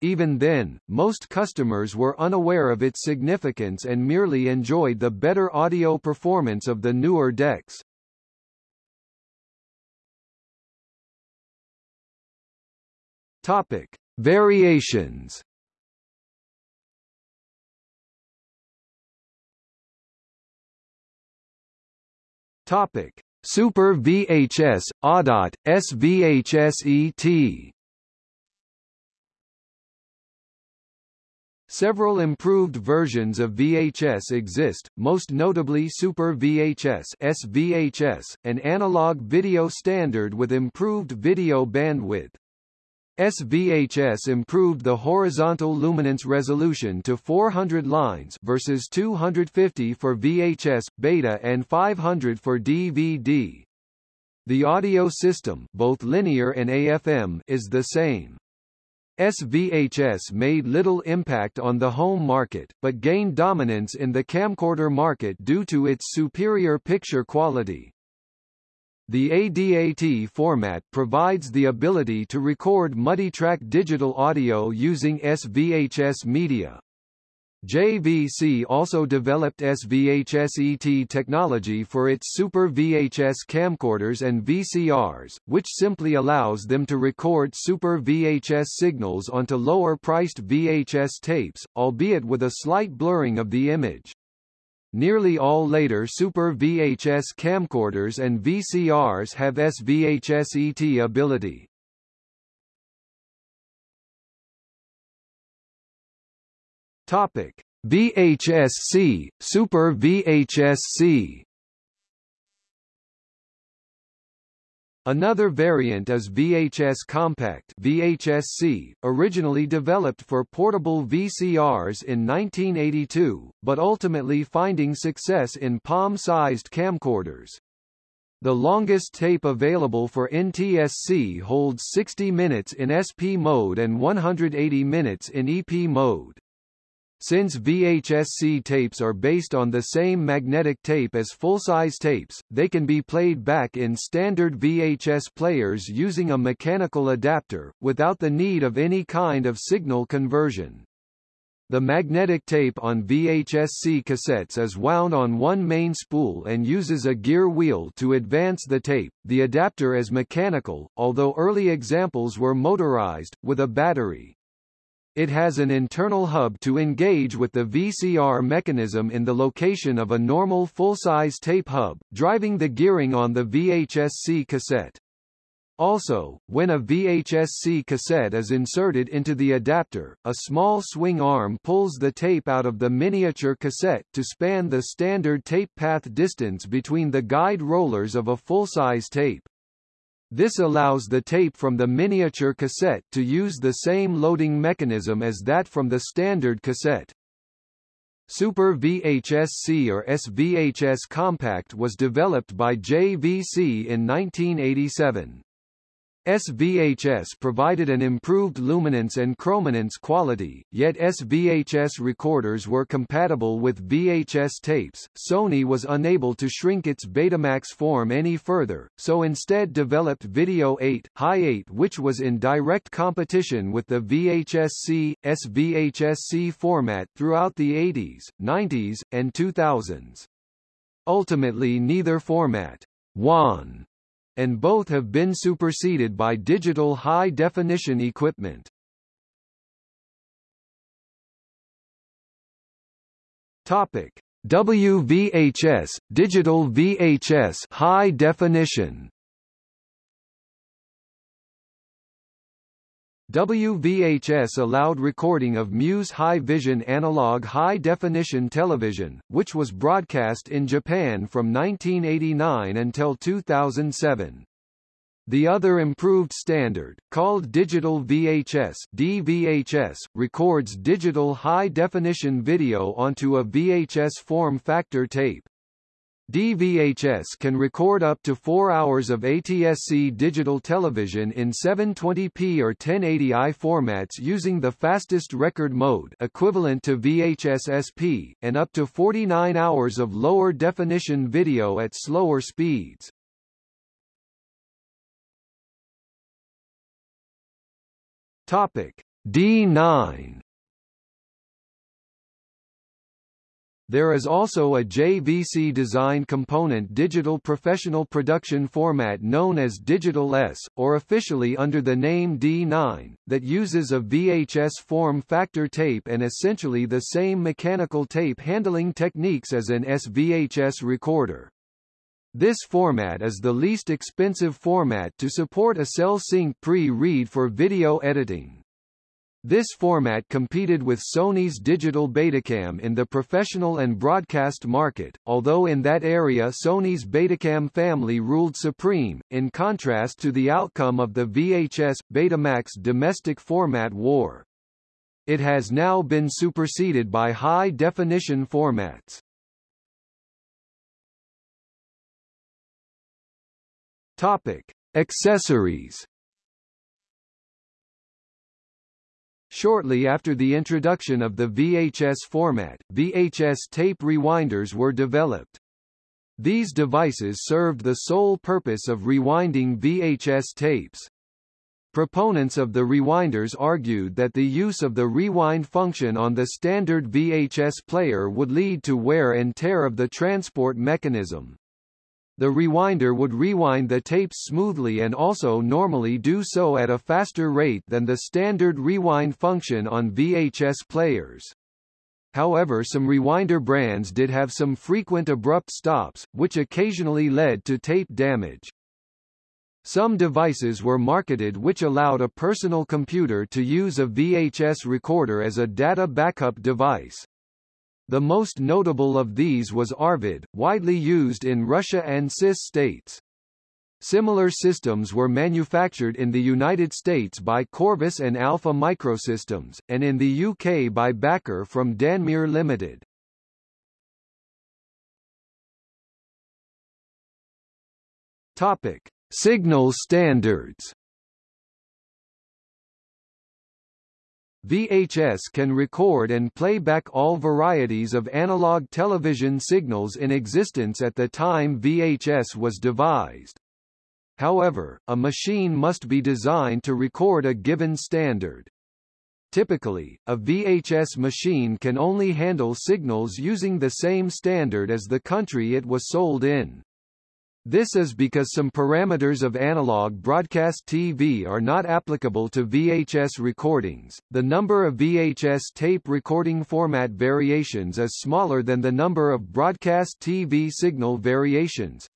Even then, most customers were unaware of its significance and merely enjoyed the better audio performance of the newer decks. Topic: Variations Topic: Super VHS. Several improved versions of VHS exist, most notably Super VHS SVHS, an analog video standard with improved video bandwidth. SVHS improved the horizontal luminance resolution to 400 lines versus 250 for VHS, beta and 500 for DVD. The audio system both linear and AFM is the same. SVHS made little impact on the home market, but gained dominance in the camcorder market due to its superior picture quality. The ADAT format provides the ability to record multi-track digital audio using SVHS media. JVC also developed SVHS-ET technology for its Super VHS camcorders and VCRs, which simply allows them to record Super VHS signals onto lower-priced VHS tapes, albeit with a slight blurring of the image. Nearly all later Super VHS camcorders and VCRs have SVHS-ET ability. Topic: VHS-C, Super VHS-C Another variant is VHS Compact VHS-C, originally developed for portable VCRs in 1982, but ultimately finding success in palm-sized camcorders. The longest tape available for NTSC holds 60 minutes in SP mode and 180 minutes in EP mode. Since VHS-C tapes are based on the same magnetic tape as full-size tapes, they can be played back in standard VHS players using a mechanical adapter, without the need of any kind of signal conversion. The magnetic tape on VHS-C cassettes is wound on one main spool and uses a gear wheel to advance the tape. The adapter is mechanical, although early examples were motorized, with a battery. It has an internal hub to engage with the VCR mechanism in the location of a normal full-size tape hub, driving the gearing on the VHS-C cassette. Also, when a VHS-C cassette is inserted into the adapter, a small swing arm pulls the tape out of the miniature cassette to span the standard tape path distance between the guide rollers of a full-size tape. This allows the tape from the miniature cassette to use the same loading mechanism as that from the standard cassette. Super VHS-C or SVHS Compact was developed by JVC in 1987. SVHS provided an improved luminance and chrominance quality, yet SVHS recorders were compatible with VHS tapes. Sony was unable to shrink its Betamax form any further, so instead developed Video 8, Hi8 which was in direct competition with the VHS-C, SVHS-C format throughout the 80s, 90s, and 2000s. Ultimately neither format won and both have been superseded by digital high-definition equipment. Topic: WVHS, digital VHS high definition. WVHS allowed recording of Muse high-vision analog high-definition television, which was broadcast in Japan from 1989 until 2007. The other improved standard, called Digital VHS DVHS, records digital high-definition video onto a VHS form factor tape. DVHS can record up to 4 hours of ATSC digital television in 720p or 1080i formats using the fastest record mode equivalent to VHS SP, and up to 49 hours of lower definition video at slower speeds. Topic D9 There is also a JVC design component digital professional production format known as Digital S, or officially under the name D9, that uses a VHS form factor tape and essentially the same mechanical tape handling techniques as an SVHS recorder. This format is the least expensive format to support a Sel-Sync pre-read for video editing. This format competed with Sony's digital Betacam in the professional and broadcast market, although in that area Sony's Betacam family ruled supreme, in contrast to the outcome of the VHS, Betamax domestic format war. It has now been superseded by high-definition formats. Topic: Accessories. Shortly after the introduction of the VHS format, VHS tape rewinders were developed. These devices served the sole purpose of rewinding VHS tapes. Proponents of the rewinders argued that the use of the rewind function on the standard VHS player would lead to wear and tear of the transport mechanism. The rewinder would rewind the tapes smoothly and also normally do so at a faster rate than the standard rewind function on VHS players. However some rewinder brands did have some frequent abrupt stops, which occasionally led to tape damage. Some devices were marketed which allowed a personal computer to use a VHS recorder as a data backup device. The most notable of these was Arvid, widely used in Russia and CIS states. Similar systems were manufactured in the United States by Corvus and Alpha Microsystems, and in the UK by Backer from Danmere Limited. Topic: Signal standards. VHS can record and play back all varieties of analog television signals in existence at the time VHS was devised. However, a machine must be designed to record a given standard. Typically, a VHS machine can only handle signals using the same standard as the country it was sold in. This is because some parameters of analog broadcast TV are not applicable to VHS recordings. The number of VHS tape recording format variations is smaller than the number of broadcast TV signal variations.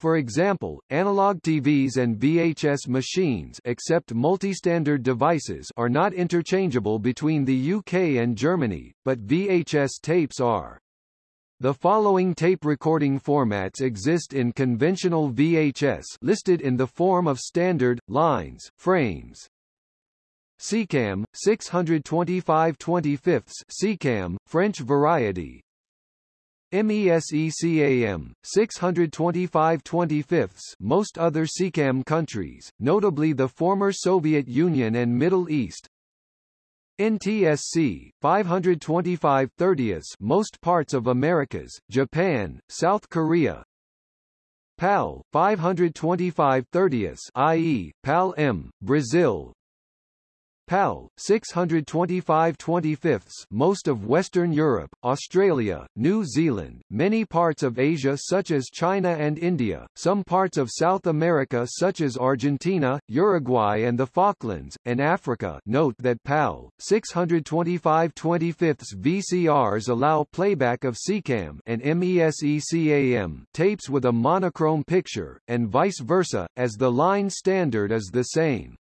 For example, analog TVs and VHS machines except multi-standard devices are not interchangeable between the UK and Germany, but VHS tapes are. The following tape recording formats exist in conventional VHS listed in the form of standard, lines, frames. SECAM, 625 25 SECAM, French variety. MESECAM, 625 25 most other SECAM countries, notably the former Soviet Union and Middle East, NTSC 525 30 most parts of Americas, Japan, South Korea. PAL 525 30 i.e., PAL M, Brazil. PAL 625 25 most of Western Europe, Australia, New Zealand, many parts of Asia such as China and India, some parts of South America such as Argentina, Uruguay and the Falklands, and Africa. Note that PAL 625 25 VCRs allow playback of SECAM and MESECAM tapes with a monochrome picture, and vice versa, as the line standard is the same.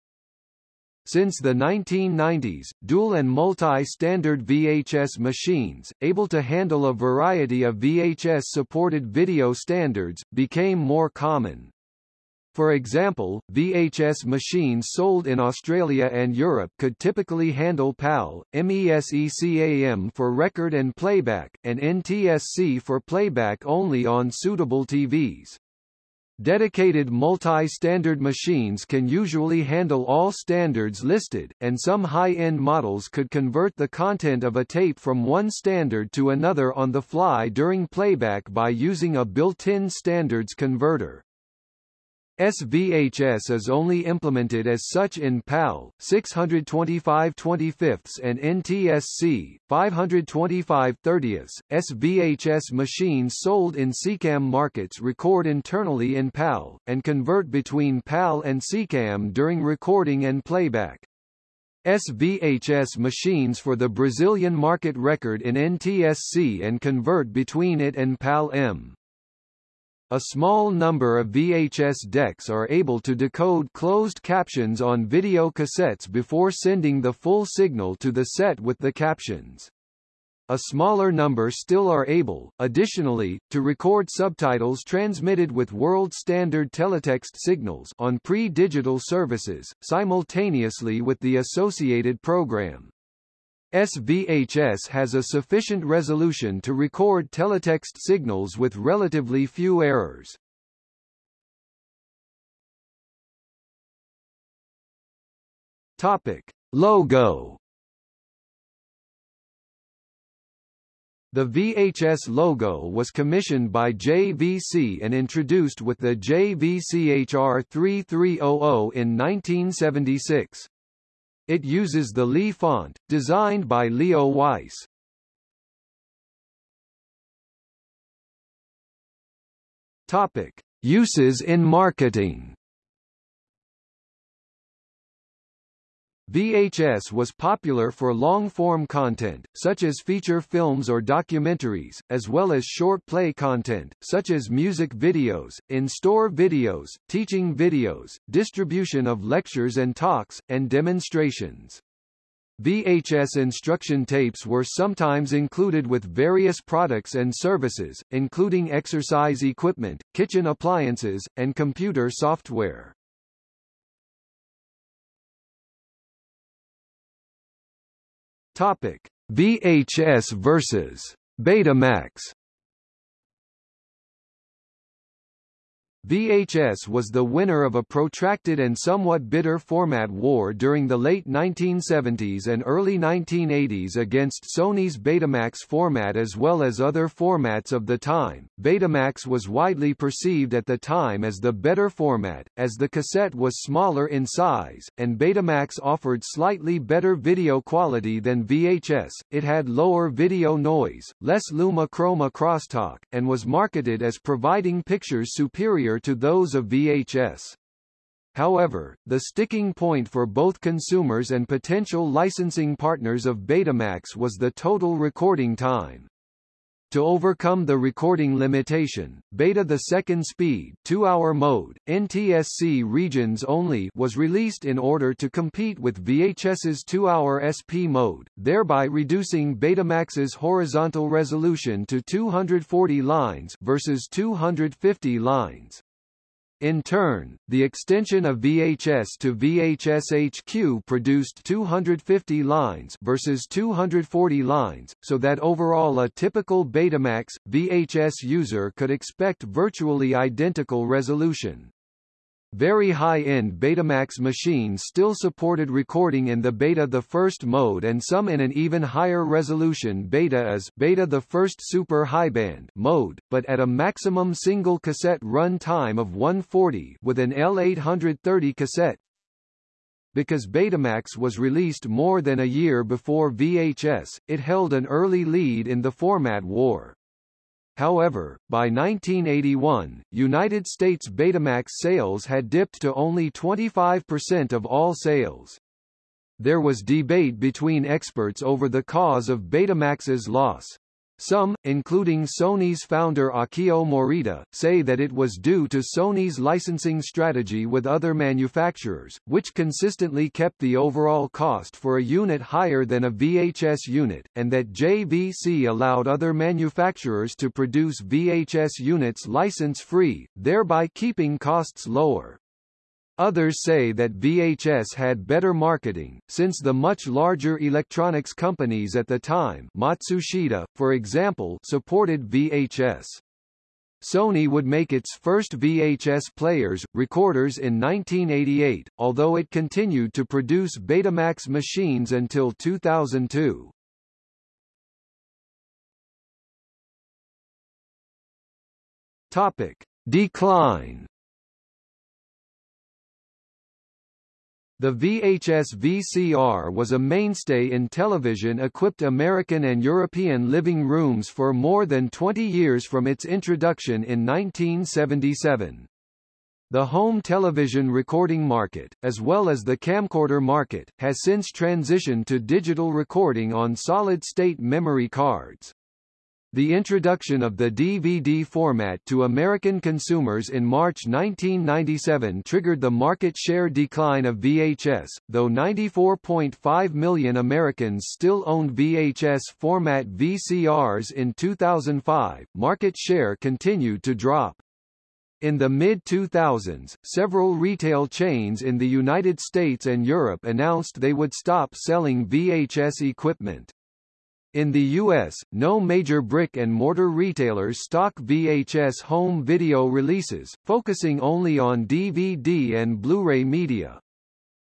Since the 1990s, dual and multi-standard VHS machines, able to handle a variety of VHS-supported video standards, became more common. For example, VHS machines sold in Australia and Europe could typically handle PAL, MESECAM for record and playback, and NTSC for playback only on suitable TVs. Dedicated multi-standard machines can usually handle all standards listed, and some high-end models could convert the content of a tape from one standard to another on the fly during playback by using a built-in standards converter. SVHS is only implemented as such in PAL 625 25 and NTSC 525 30 SVHS machines sold in SECAM markets record internally in PAL, and convert between PAL and SECAM during recording and playback. SVHS machines for the Brazilian market record in NTSC and convert between it and PAL-M. A small number of VHS decks are able to decode closed captions on video cassettes before sending the full signal to the set with the captions. A smaller number still are able, additionally, to record subtitles transmitted with world standard teletext signals on pre-digital services, simultaneously with the associated program. SVHS has a sufficient resolution to record teletext signals with relatively few errors. Topic. Logo The VHS logo was commissioned by JVC and introduced with the JVCHR 3300 in 1976. It uses the Lee font, designed by Leo Weiss. Topic: Uses in marketing. VHS was popular for long-form content, such as feature films or documentaries, as well as short-play content, such as music videos, in-store videos, teaching videos, distribution of lectures and talks, and demonstrations. VHS instruction tapes were sometimes included with various products and services, including exercise equipment, kitchen appliances, and computer software. Topic: VHS versus Betamax VHS was the winner of a protracted and somewhat bitter format war during the late 1970s and early 1980s against Sony's Betamax format as well as other formats of the time. Betamax was widely perceived at the time as the better format, as the cassette was smaller in size, and Betamax offered slightly better video quality than VHS. It had lower video noise, less luma chroma crosstalk, and was marketed as providing pictures superior to those of VHS. However, the sticking point for both consumers and potential licensing partners of Betamax was the total recording time. To overcome the recording limitation, Beta the second speed 2-hour mode, NTSC regions only was released in order to compete with VHS's 2-hour SP mode, thereby reducing Betamax's horizontal resolution to 240 lines versus 250 lines. In turn, the extension of VHS to VHS HQ produced 250 lines versus 240 lines, so that overall a typical Betamax, VHS user could expect virtually identical resolution. Very high-end Betamax machines still supported recording in the Beta the first mode and some in an even higher resolution Beta as Beta the first super highband mode, but at a maximum single cassette run time of 140 with an L830 cassette because Betamax was released more than a year before VHS, it held an early lead in the format war. However, by 1981, United States Betamax sales had dipped to only 25% of all sales. There was debate between experts over the cause of Betamax's loss. Some, including Sony's founder Akio Morita, say that it was due to Sony's licensing strategy with other manufacturers, which consistently kept the overall cost for a unit higher than a VHS unit, and that JVC allowed other manufacturers to produce VHS units license-free, thereby keeping costs lower. Others say that VHS had better marketing, since the much larger electronics companies at the time Matsushita, for example supported VHS. Sony would make its first VHS players, recorders in 1988, although it continued to produce Betamax machines until 2002. Topic. Decline The VHS VCR was a mainstay in television-equipped American and European living rooms for more than 20 years from its introduction in 1977. The home television recording market, as well as the camcorder market, has since transitioned to digital recording on solid-state memory cards. The introduction of the DVD format to American consumers in March 1997 triggered the market share decline of VHS, though 94.5 million Americans still owned VHS format VCRs in 2005, market share continued to drop. In the mid-2000s, several retail chains in the United States and Europe announced they would stop selling VHS equipment. In the U.S., no major brick-and-mortar retailers stock VHS home video releases, focusing only on DVD and Blu-ray media.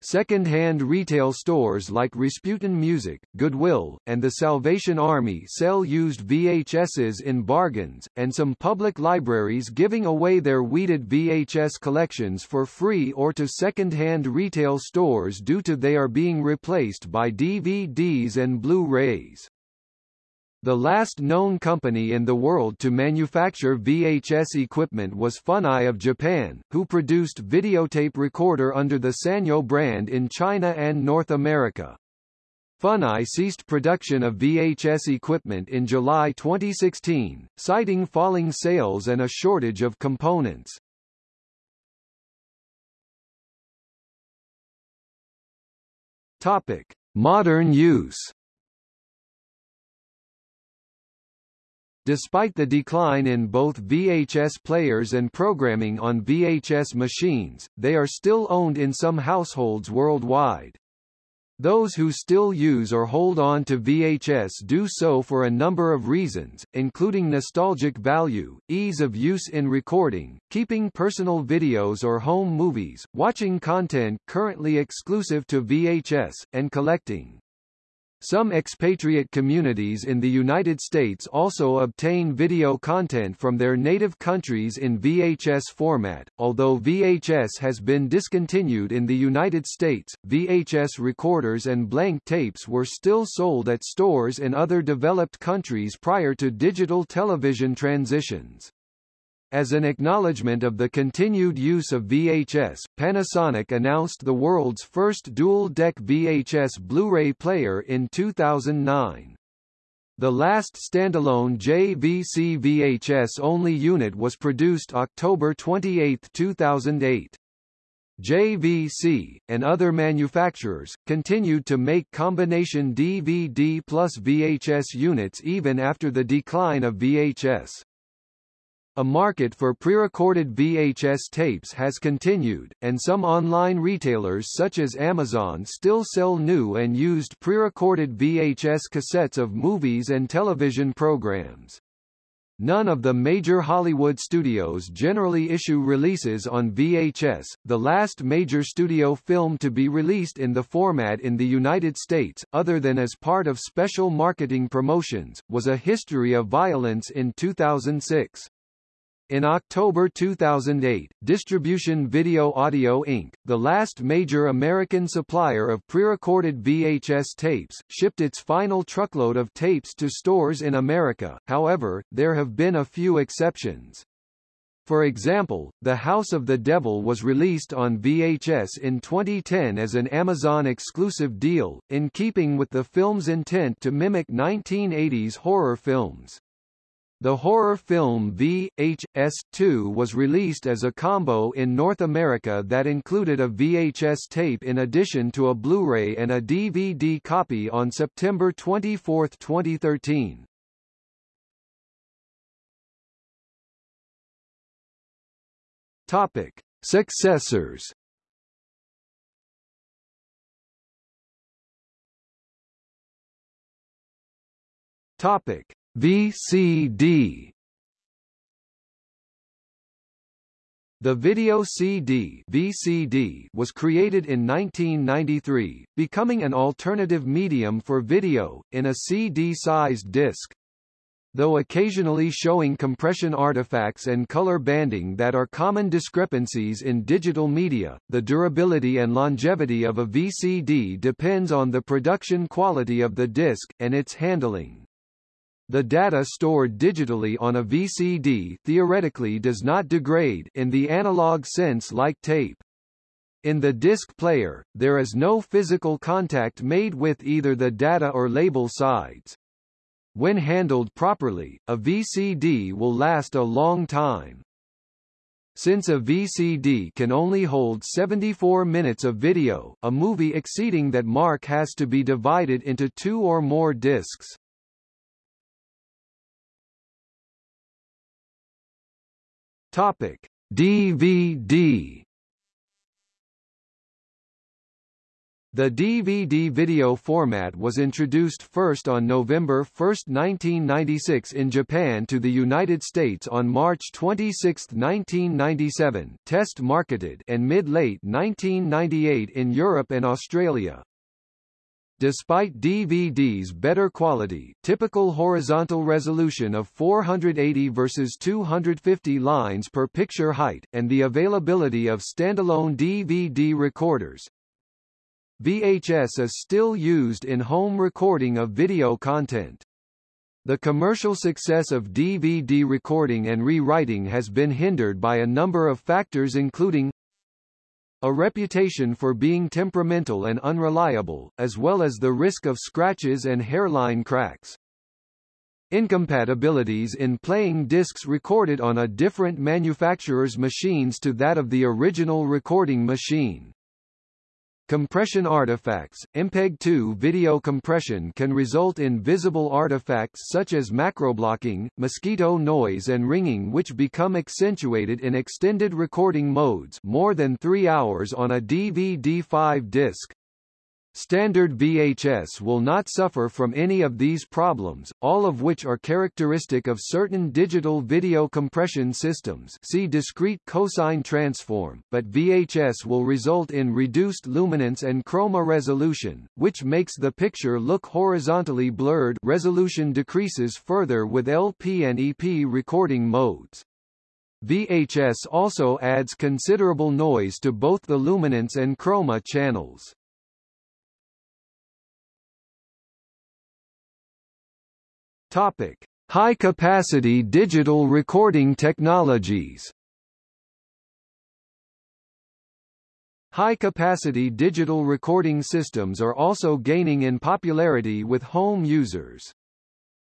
Second-hand retail stores like Rasputin Music, Goodwill, and the Salvation Army sell used VHSs in bargains, and some public libraries giving away their weeded VHS collections for free or to second-hand retail stores due to they are being replaced by DVDs and Blu-rays. The last known company in the world to manufacture VHS equipment was Funai of Japan, who produced videotape recorder under the Sanyo brand in China and North America. Funai ceased production of VHS equipment in July 2016, citing falling sales and a shortage of components. Topic: Modern use Despite the decline in both VHS players and programming on VHS machines, they are still owned in some households worldwide. Those who still use or hold on to VHS do so for a number of reasons, including nostalgic value, ease of use in recording, keeping personal videos or home movies, watching content currently exclusive to VHS, and collecting. Some expatriate communities in the United States also obtain video content from their native countries in VHS format. Although VHS has been discontinued in the United States, VHS recorders and blank tapes were still sold at stores in other developed countries prior to digital television transitions. As an acknowledgement of the continued use of VHS, Panasonic announced the world's first dual-deck VHS Blu-ray player in 2009. The last standalone JVC VHS-only unit was produced October 28, 2008. JVC, and other manufacturers, continued to make combination DVD plus VHS units even after the decline of VHS. A market for pre-recorded VHS tapes has continued, and some online retailers such as Amazon still sell new and used pre-recorded VHS cassettes of movies and television programs. None of the major Hollywood studios generally issue releases on VHS. The last major studio film to be released in the format in the United States, other than as part of special marketing promotions, was A History of Violence in 2006. In October 2008, Distribution Video Audio Inc., the last major American supplier of prerecorded VHS tapes, shipped its final truckload of tapes to stores in America, however, there have been a few exceptions. For example, The House of the Devil was released on VHS in 2010 as an Amazon-exclusive deal, in keeping with the film's intent to mimic 1980s horror films. The horror film VHS2 was released as a combo in North America that included a VHS tape in addition to a Blu-ray and a DVD copy on September 24, 2013. Topic: Successors. Topic: VCD The video CD VCD was created in 1993, becoming an alternative medium for video, in a CD-sized disc. Though occasionally showing compression artifacts and color banding that are common discrepancies in digital media, the durability and longevity of a VCD depends on the production quality of the disc, and its handling. The data stored digitally on a VCD theoretically does not degrade in the analog sense like tape. In the disc player, there is no physical contact made with either the data or label sides. When handled properly, a VCD will last a long time. Since a VCD can only hold 74 minutes of video, a movie exceeding that mark has to be divided into two or more discs. Topic: DVD The DVD video format was introduced first on November 1, 1996 in Japan to the United States on March 26, 1997 test marketed and mid-late 1998 in Europe and Australia. Despite DVD's better quality, typical horizontal resolution of 480 versus 250 lines per picture height, and the availability of standalone DVD recorders, VHS is still used in home recording of video content. The commercial success of DVD recording and rewriting has been hindered by a number of factors including a reputation for being temperamental and unreliable, as well as the risk of scratches and hairline cracks. Incompatibilities in playing discs recorded on a different manufacturer's machines to that of the original recording machine. Compression artifacts MPEG-2 video compression can result in visible artifacts such as macroblocking, mosquito noise and ringing which become accentuated in extended recording modes more than 3 hours on a DVD-5 disc. Standard VHS will not suffer from any of these problems, all of which are characteristic of certain digital video compression systems see discrete cosine transform, but VHS will result in reduced luminance and chroma resolution, which makes the picture look horizontally blurred resolution decreases further with LP and EP recording modes. VHS also adds considerable noise to both the luminance and chroma channels. Topic: High-capacity digital recording technologies. High-capacity digital recording systems are also gaining in popularity with home users.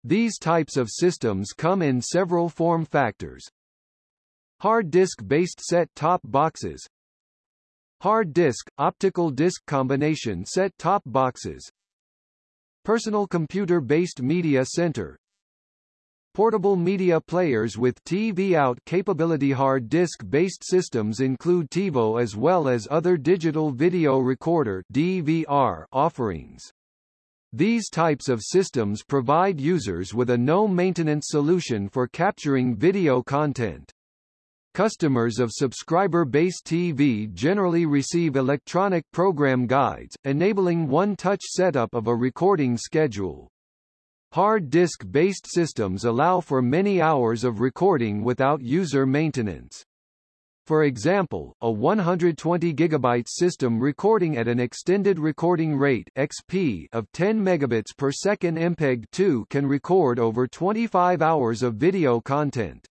These types of systems come in several form factors. Hard disk-based set-top boxes Hard disk, optical disc combination set-top boxes Personal computer-based media center Portable media players with TV out capability hard disk-based systems include TiVo as well as other digital video recorder DVR offerings. These types of systems provide users with a no-maintenance solution for capturing video content. Customers of subscriber-based TV generally receive electronic program guides, enabling one-touch setup of a recording schedule. Hard disk-based systems allow for many hours of recording without user maintenance. For example, a 120 GB system recording at an extended recording rate XP of 10 megabits per second MPEG-2 can record over 25 hours of video content.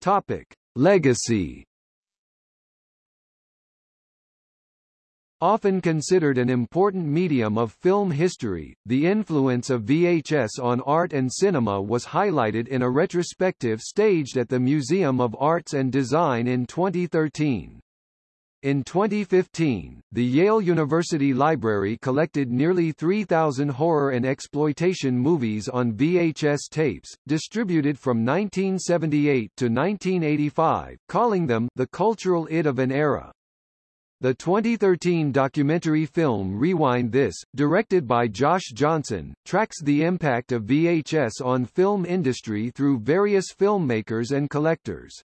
Topic: Legacy Often considered an important medium of film history, the influence of VHS on art and cinema was highlighted in a retrospective staged at the Museum of Arts and Design in 2013. In 2015, the Yale University Library collected nearly 3,000 horror and exploitation movies on VHS tapes, distributed from 1978 to 1985, calling them the cultural id of an era. The 2013 documentary film Rewind This, directed by Josh Johnson, tracks the impact of VHS on film industry through various filmmakers and collectors.